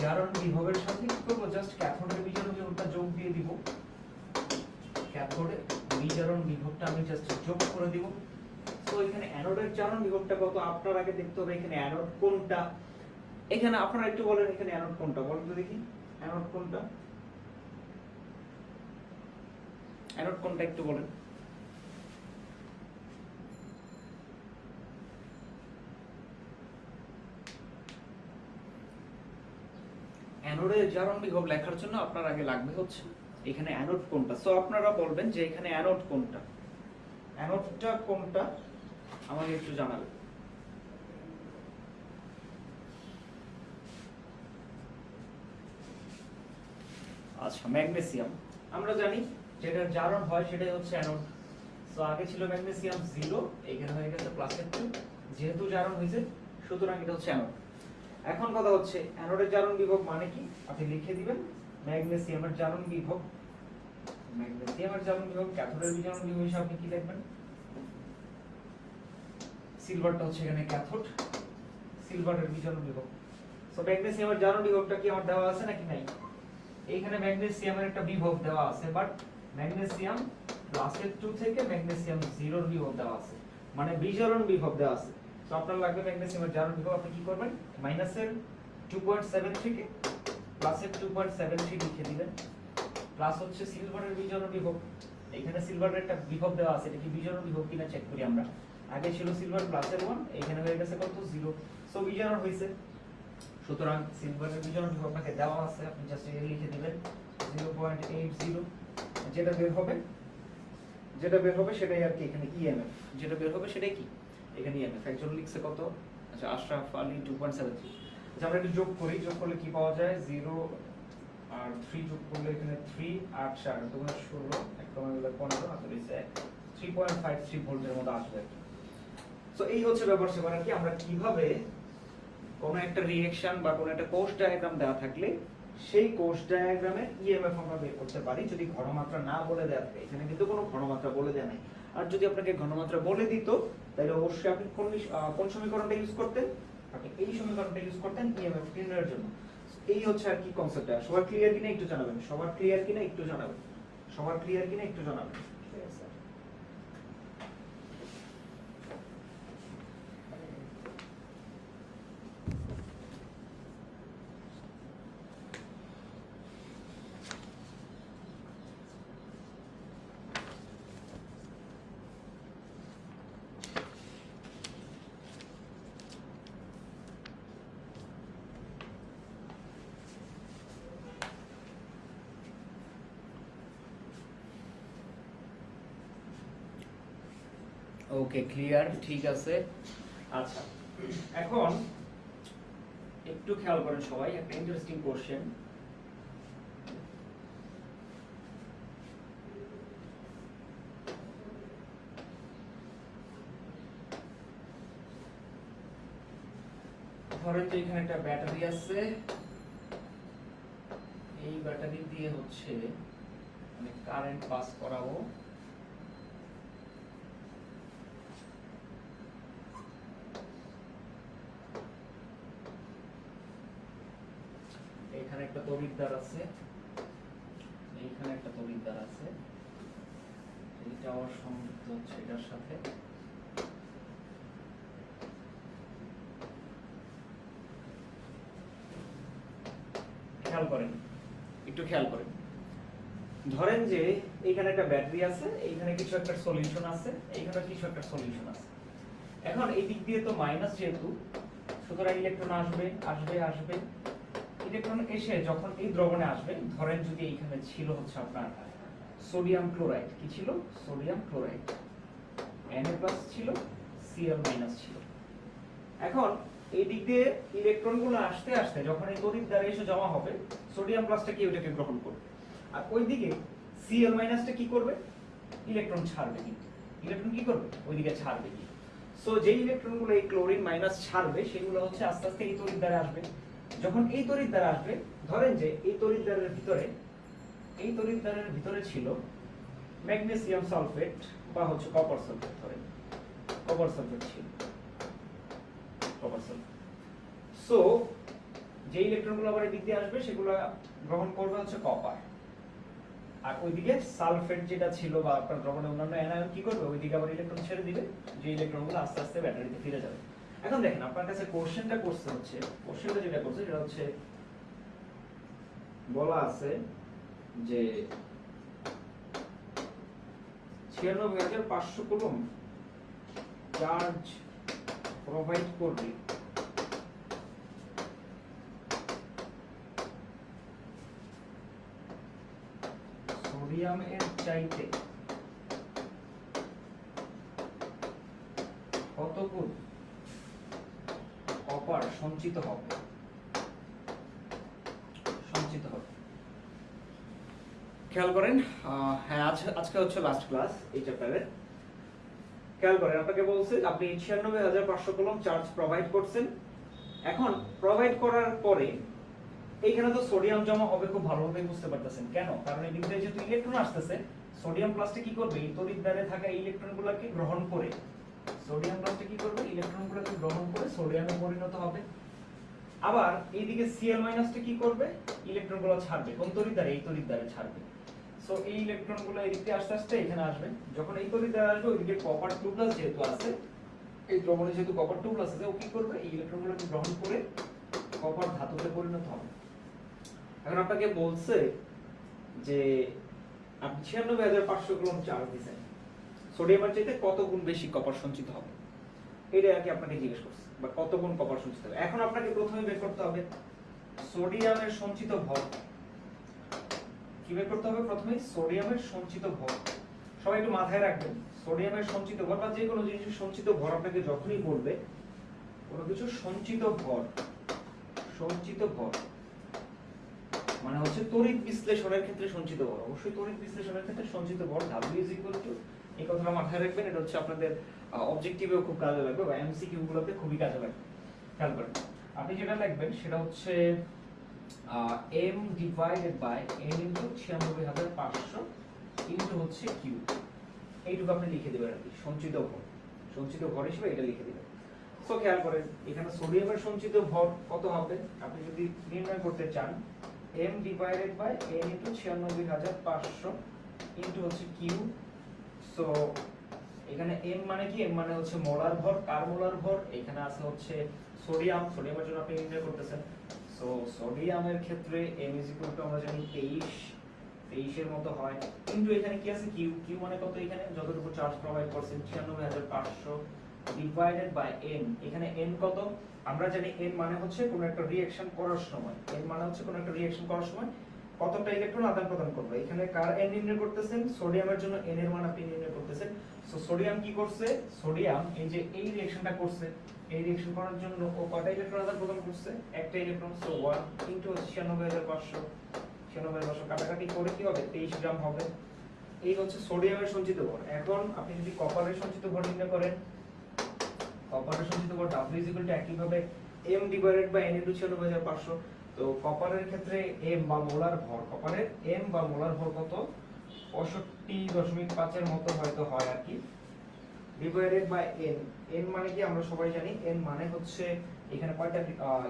জারণ বিভবের সাথে কি করব? জাস্ট ক্যাথোডের বিজারণ বিভবটা যোগ দিয়ে দিব। ক্যাথোডের বিজারণ বিভবটা আমি জাস্ট যোগ করে দিব। তো এখানে অ্যানোডের জারণ বিভবটা কত? আপনার আগে দেখতে হবে এখানে অ্যানোড কোনটা? এখানে আপনারা একটু বলেন এখানে অ্যানোড কোনটা? বলেন তো দেখি। অ্যানোড কোনটা? অ্যানোড কোনটা একটু বলেন। অ্যানোডের জারণ বিভব লেখার জন্য আপনার আগে লাগবে হচ্ছে এখানে অ্যানোড কোনটা? সো আপনারা বলবেন যে এখানে অ্যানোড কোনটা? অ্যানোডটা কোনটা? আমাকে একটু জানাবেন আচ্ছা ম্যাগনেসিয়াম। আমরা জানি যেটার জারণ হয় সেটাই হচ্ছে অ্যানোড সো আগে ছিল ম্যাগনেসিয়াম জিরো, এখানে হয়ে গেছে প্লাসের টু যেহেতু জারণ হয়েছে, সুতরাং এটা হচ্ছে অ্যানোড এখন কথা হচ্ছে অ্যানোডের জারণ বিভব মানে কি? আপনি লিখে দিবেন, ম্যাগনেসিয়ামের জারণ বিভব। ম্যাগনেসিয়ামের জারণ বিভব, ক্যাথোডের বিজারণ বিভব হিসেবে আপনি কি লিখবেন সিলভারটা হচ্ছে এখানে ক্যাথোড সিলভারের বিজারণ বিভব সো ম্যাগনেসিয়ামের জারণ বিভবটা কি আমার দেওয়া আছে নাকি নাই? এইখানে ম্যাগনেসিয়ামের একটা বিভব দেওয়া আছে বাট ম্যাগনেসিয়াম প্লাসের টু থেকে ম্যাগনেসিয়াম জিরোর বিভব দেওয়া আছে। মানে বিজারণ বিভব দেওয়া আছে। তো আপনার লাগবে ম্যাগনেসিয়ামের জারণ বিভব, আপনি কি করবেন? মাইনাসের 2.7 থেকে প্লাসের 2.73 লিখে দিবেন। প্লাস হচ্ছে সিলভারের বিজারণ বিভব। এখানে সিলভারের একটা বিভব দেওয়া আছে, এটা কি বিজারণ বিভব কিনা চেক করি আমরা। আগে ছিল সিলভার প্লাসের 1 এখানে হয়ে গেছে কত? 0 সো বিজারণ হইছে সুতরাং সিলভারের বিভব আপনাকে দেওয়া আছে। আপনি জাস্ট এটা লিখে দিবেন। 0.80 যেটা বের হবে, যেটা বের হবে সেটাই আর কি এখানে ইএমএফ যেটা বের হবে সেটাই কি? এখানে ইএমএফ একজন লিখছে কত? আচ্ছা আশরাফ আলী 2.73 আচ্ছা আমরা একটু যোগ করি। যোগ করলে কি পাওয়া যায়? 0 আর 3 যোগ করলে এখানে 3 8 4 দুগুণ 16 এক কমে গেলে 15 আর হইছে 3.53 ভোল্টের মতো আসবে সো এই হচ্ছে ব্যাপার সেবার কি আমরা কীভাবে কোনো একটা রিঅ্যাকশন বা কোনো একটা কোষ ডায়াগ্রাম দেওয়া থাকলে সেই কোষ ডায়াগ্রামে ইএমএফ আমরা বের করতে পারি, যদি ঘনমাত্রা না বলে দেওয়া থাকে। এখানে কিন্তু কোনো ঘনমাত্রা বলে দেওয়া নাই। আর যদি আপনাকে ঘনমাত্রা বলে দিত, তাহলে অবশ্যই আপনি কোন কোন সমীকরণটা ইউজ করতেন? আপনি এই সমীকরণটা ইউজ করতেন ইএমএফ নির্ণয়ের জন্য। এই হচ্ছে আর কি কনসেপ্টটা সবার ক্লিয়ার কিনা একটু জানাবেন? সবার ক্লিয়ার কিনা একটু জানাবেন? সবার ক্লিয়ার কিনা একটু জানাবেন? ওকে ক্লিয়ার ঠিক আছে। আচ্ছা এখন একটু খেয়াল করেন সবাই, একটা ইন্টারেস্টিং কোশ্চেন ধরেন যে এখানে একটা ব্যাটারি আছে, এই ব্যাটারি দিয়ে হচ্ছে আমি কারেন্ট পাস করাবো এখানে একটা তড়িৎদ্বার আছে। এইখানে একটা তড়িৎদ্বার আছে। এটা আবার সংযুক্ত হচ্ছে এটার সাথে। খেয়াল করেন। একটু খেয়াল করেন। ধরেন যে এইখানে একটা ব্যাটারি আছে, এইখানে কিছু একটা সলিউশন আছে, এইখানে কিছু একটা সলিউশন আছে। এখন এই দিক দিয়ে তো মাইনাস যেহেতু, সুতরাং ইলেকট্রন আসবে আসবে আসবে। ইলেকট্রন এসে যখন এই দ্রবণে আসবে, ধরেন যদি এইখানে ছিল হচ্ছে আপনার সোডিয়াম ক্লোরাইড কি ছিল? সোডিয়াম ক্লোরাইড Na প্লাস ছিল, Cl ছিল। এখন এই দিক দিয়ে ইলেকট্রনগুলো আসতে আসতে যখন এই তড়িৎ দ্বারা এসে জমা হবে সোডিয়াম প্লাসটা কি ওইটাকে গ্রহণ করবে? আর ওইদিকে Cl মাইনাসটা কি করবে? ইলেকট্রন ছাড়বে কিন্তু। ইলেকট্রন কি করবে? ওইদিকে ছাড়বে কি সো যেই ইলেকট্রনগুলো এই ক্লোরিন মাইনাস ছাড়বে, সেগুলো হচ্ছে আস্তে আস্তে এই তড়িৎ দ্বারা আসবে। যখন এই তড়িৎ দ্বারা আসবে, ধরেন যে এই তড়িৎ দ্বারের ভিতরে, এই তড়িৎ দ্বারের ভিতরে ছিল ম্যাগনেসিয়াম সালফেট বা হচ্ছে কপার সালফেট ধরেন। কপার সালফেট ছিল। কপার সালফেট সো যে ইলেকট্রনগুলো আবার এদিক দিয়ে আসবে, সেগুলো গ্রহণ করবে হচ্ছে কপার আর ওইদিকে সালফেট যেটা ছিল বা আপনার দ্রবণে অন্যান্য অ্যানায়ন কি করবে? ওইদিকে আবার ইলেকট্রন ছেড়ে দিবে। যে ইলেকট্রনগুলো আস্তে আস্তে ব্যাটারিতে ফিরে যাবে। এখন দেখেন, আপনার কাছে কোশ্চেনটা করছে হচ্ছে। কোশ্চেনটা যেটা করছে, সেটা হচ্ছে, বলা আছে যে ছিয়ানব্বই হাজার পাঁচশো কুলম চার্জ প্রোভাইড করবে। সোডিয়ামের চাইতে কত কপার সঞ্চিত হবে। সঞ্চিত হবে। খেয়াল করেন হ্যাঁ আজ আজকে হচ্ছে লাস্ট ক্লাস এই চ্যাপ্টারের খেয়াল করেন, আপনাকে বলছে, আপনি ছিয়ানব্বই হাজার পাঁচশো কলম চার্জ প্রোভাইড করছেন। এখন প্রোভাইড করার পরে, এইখানে তো সোডিয়াম জমা হবে খুব ভালোভাবে বুঝতে পারতেছেন। কেন? কারণ এই দিক দিয়ে যেহেতু ইলেকট্রন আসতেছে। সোডিয়াম প্লাসটা কি করবে? এই থাকা ইলেকট্রনগুলোকে গ্রহণ করে সোডিয়াম প্লাসটা কি করবে? ইলেকট্রনগুলোকে গ্রহণ করে সোডিয়ামে পরিণত হবে। আবার এইদিকে Cl মাইনাসটা কি করবে? ইলেকট্রনগুলো ছাড়বে। কোন তড়িৎ এই তড়িৎ দ্বারে ছাড়বে। সো এই ইলেকট্রনগুলো এই দিক দিয়ে আস্তে আস্তে এখানে আসবে। যখন এই তড়িৎ আসবে, ওইদিকে কপার টু প্লাস যেহেতু আছে, এই দ্রবণে যেহেতু কপার টু প্লাস আছে, ও কি করবে? এই ইলেকট্রনগুলোকে গ্রহণ করে কপার ধাতুতে পরিণত হবে। এখন আপনাকে বলছে যে, আপনি ছিয়ানব্বই হাজার পাঁচশো গ্রাম চার্জ দিচ্ছেন সোডিয়ামের চাইতে কত গুণ বেশি কপার সঞ্চিত হবে? এটা আর কি আপনাকে জিজ্ঞেস করছে, বা কত গুণ কপার সঞ্চিত হবে? এখন আপনাকে প্রথমে বের করতে হবে সোডিয়ামের সঞ্চিত ভর। কি বের করতে হবে প্রথমে? সোডিয়ামের সঞ্চিত ভর। সবাই একটু মাথায় রাখবেন, সোডিয়ামের সঞ্চিত ভর বা যে কোনো জিনিসের সঞ্চিত ভর আপনাকে যখনই বলবে, কোনো কিছু সঞ্চিত ভর সঞ্চিত ভর। মানে হচ্ছে তড়িৎ বিশ্লেষণের ক্ষেত্রে সঞ্চিত ভর। অবশ্যই তড়িৎ বিশ্লেষণের ক্ষেত্রে সঞ্চিত ভর W is equal to এই কথাটা মাথায় রাখবেন, এটা হচ্ছে আপনাদের অবজেক্টিভেও খুব কাজে লাগবে বা এমসিকিউ গুলোতে খুবই কাজে লাগবে। খেয়াল করেন। আপনি যেটা লিখবেন সেটা হচ্ছে m divided by n into ছিয়ানব্বই হাজার পাঁচশো ইনটু হচ্ছে কিউ এইটুকু আপনি লিখে দেবেন আর কি, সঞ্চিত ভর। সঞ্চিত ভর হিসেবে এটা লিখে দেবেন। সো খেয়াল করেন, এখানে সোডিয়ামের সঞ্চিত ভর কত হবে? আপনি যদি নির্ণয় করতে চান, m divided by n into ছিয়ানব্বই হাজার পাঁচশো ইনটু হচ্ছে কিউ সো এখানে m মানে কি? M মানে হচ্ছে মোলার ভর কার মোলার ভর। এখানে আছে হচ্ছে সোডিয়াম সোডিয়ামের জন্য আপনি নির্ণয় করতেছেন। সো সোডিয়ামের ক্ষেত্রে m ইজ ইকুয়াল টু আমরা জানি 23 23 এর মতো হয়। কিন্তু এখানে কি আছে? কিউ কিউ মানে কত এখানে? যতটুকু চার্জ প্রোভাইড করছেন 96500 ডিভাইডেড বাই n এখানে n কত? আমরা জানি n মানে হচ্ছে কোনো একটা রিঅ্যাকশন করার সময়। N মানে হচ্ছে কোনো একটা রিঅ্যাকশন করার সময়। কতটা ইলেকট্রন আদান প্রদান করবে? এখানে কার এন নির্ণয় করতেছেন? সোডিয়ামের জন্য এন এর মান আপনি নির্ণয় করতেছেন। সো সোডিয়াম কি করছে? সোডিয়াম এই যে এই রিঅ্যাকশনটা করছে, এই রিঅ্যাকশন করার জন্য ও কয়টা ইলেকট্রন আদান প্রদান করছে? একটা ইলেকট্রন সো 1 ইনটু 96500 96500 কাটাকাটি করে কি হবে? 23 গ্রাম হবে। এই হচ্ছে সোডিয়ামের সঞ্চিত ভর। এখন আপনি যদি কপারের সঞ্চিত ভর নির্ণয় করেন কপারের সঞ্চিত ভর W ইকুয়াল টু একইভাবে m divided by n into 96500 তো কপারের ক্ষেত্রে m বা মোলার ভর কপারের m বা মোলার ভর কত? 65.5 এর মতো হয়তো হয় আর কি। ডিভাইডেড বাই n n মানে কি আমরা সবাই জানি, n মানে হচ্ছে এখানে কয়টা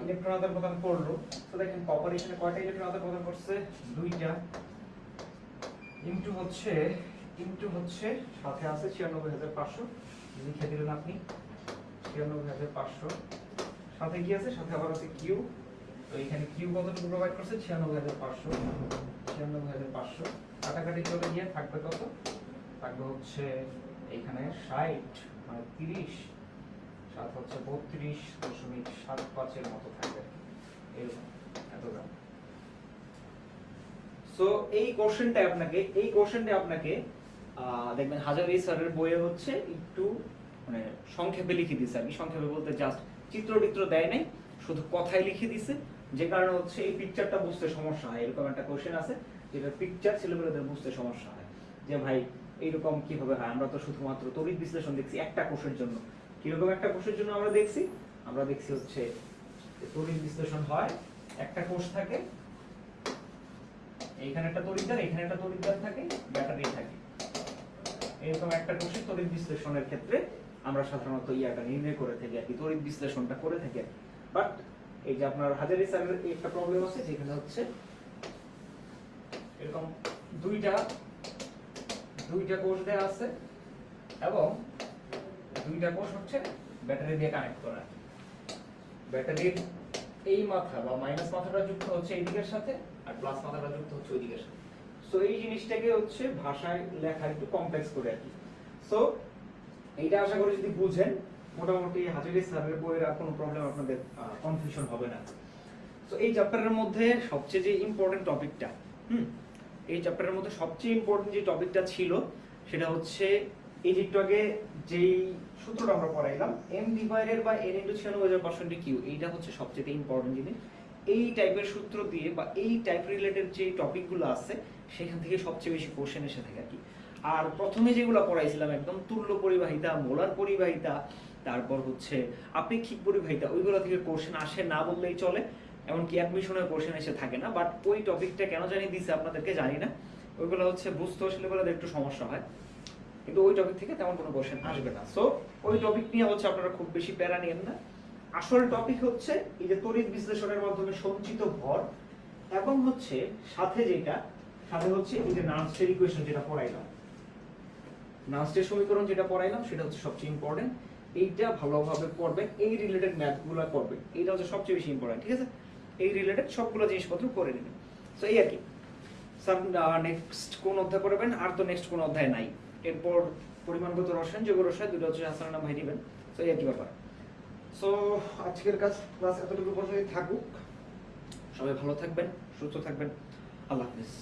ইলেকট্রন আদান প্রদান করল। তো দেখেন কপার এখানে কয়টা ইলেকট্রন আদান প্রদান করছে? দুইটা। ইনটু হচ্ছে ইনটু হচ্ছে সাথে আছে 96500 লিখে দিলেন আপনি 96500 সাথে কি আছে? সাথে আবার আছে কিউ এখানে কিউ কতটুকু প্রোভাইড করছে? 96500 96500 কাটাকাটি চলে গিয়ে থাকবে কত? থাকবে হচ্ছে এখানে 60 মানে 30 সাত হচ্ছে 32 দশমিক সাত মতো থাকবে এরকম এত সো এই কোশ্চেনটা আপনাকে, এই কোশ্চেনটা আপনাকে দেখবেন হাজারি স্যারের বইয়ে হচ্ছে একটু মানে সংক্ষেপে লিখে দিছে আর কি। সংক্ষেপে বলতে জাস্ট চিত্র টিত্র দেয় নাই, শুধু কথাই লিখে দিছে। যে কারণে হচ্ছে এই পিকচারটা বুঝতে সমস্যা হয়। এরকম একটা কোশ্চেন আছে যেটা পিকচার ছেলেমেয়েদের বুঝতে সমস্যা হয়। যে ভাই, এইরকম কীভাবে হয়? আমরা তো শুধুমাত্র তড়িৎ বিশ্লেষণ দেখছি একটা কোষের জন্য। কীরকম একটা কোষের জন্য আমরা দেখছি? আমরা দেখছি হচ্ছে তড়িৎ বিশ্লেষণ হয়, একটা কোষ থাকে এইখানে একটা তড়িৎদ্বার, এখানে একটা তড়িৎদ্বার থাকে ব্যাটারি থাকে। এরকম একটা কোষে তড়িৎ বিশ্লেষণের ক্ষেত্রে আমরা সাধারণত ইয়াটা নির্ণয় করে থাকি আর কি, তড়িৎ বিশ্লেষণটা করে থাকি বাট এই যে আপনার হাজারি স্যারের একটা প্রবলেম আছে, যেখানে হচ্ছে এরকম দুইটা দুইটা কোষ দেয়া আছে এবং দুইটা কোষ হচ্ছে ব্যাটারি দিয়ে কানেক্ট করা। ব্যাটারির এই মাথা বা মাইনাস মাথাটা যুক্ত হচ্ছে এই দিকের সাথে আর প্লাস মাথাটা যুক্ত হচ্ছে ওই দিকের সাথে। সো এই জিনিসটাকে হচ্ছে ভাষায় লেখা একটু কমপ্লেক্স করে আর কি। সো এইটা আশা করি যদি বুঝেন মোটামুটি হাজারি স্যারের বইয়ের আর কোনো প্রবলেম আপনাদের কনফিউশন হবে না। সো এই চ্যাপ্টারের মধ্যে সবচেয়ে যে ইম্পর্টেন্ট টপিকটা হুম, এই চ্যাপ্টারের মধ্যে সবচেয়ে ইম্পর্টেন্ট যে টপিকটা ছিল, সেটা হচ্ছে যে যেই সূত্রটা আমরা পড়াইলাম, m divided by n into 96% Q এইটা হচ্ছে সবচেয়ে ইম্পর্টেন্ট জিনিস। এই টাইপের সূত্র দিয়ে বা এই টাইপ রিলেটেড যে টপিকগুলো আছে, সেখান থেকে সবচেয়ে বেশি কোশ্চেন এসে থাকে আর কি। আর প্রথমে যেগুলো পড়াইছিলাম একদম তুল্য পরিবাহিতা, মোলার পরিবাহিতা তারপর হচ্ছে আপেক্ষিক পরিবাহিতা? ওইগুলো থেকে কোশ্চেন আসে না বললেই চলে, এমনকি অ্যাডমিশনের কোশ্চেন এসে থাকে না বাট ওই টপিকটা কেন জানি দিছে আপনাদেরকে জানি না। ওইগুলো হচ্ছে বুঝতে আসলে বলে একটু সমস্যা হয়, কিন্তু ওই টপিক থেকে তেমন কোনো কোশ্চেন আসবে না। সো ওই টপিক নিয়ে হচ্ছে আপনারা খুব বেশি প্যারা নিয়েন না। আসল টপিক হচ্ছে এই যে তড়িৎ বিশ্লেষণের মাধ্যমে সঞ্চিত ভর, এবং হচ্ছে সাথে যেটা, সাথে হচ্ছে এই যে নার্সের ইকুয়েশন যেটা পড়াইলাম। নার্সের সমীকরণ যেটা পড়াইলাম, সেটা হচ্ছে সবচেয়ে ইম্পর্টেন্ট এইটা ভালোভাবে পড়বেন এই রিলেটেড ম্যাথগুলো করবেন এইটা হচ্ছে সবচেয়ে বেশি ইম্পর্টেন্ট ঠিক আছে? এই রিলেটেড সবগুলো জিনিসপত্র করে নেবেন সো এই আর কি। স্যার নেক্সট কোন অধ্যায় করবেন আর তো নেক্সট কোন অধ্যায় নাই। এরপর পরিমাণগত রসায়ন, জৈব রসায়ন দুটো হচ্ছে হাসান নাম ভাই দিবেন সো এই আর কি ব্যাপার। সো আজকের কাজ ক্লাস এতটুকু পর্যন্তই থাকুক। সবাই ভালো থাকবেন, সুস্থ থাকবেন। আল্লাহ হাফিজ।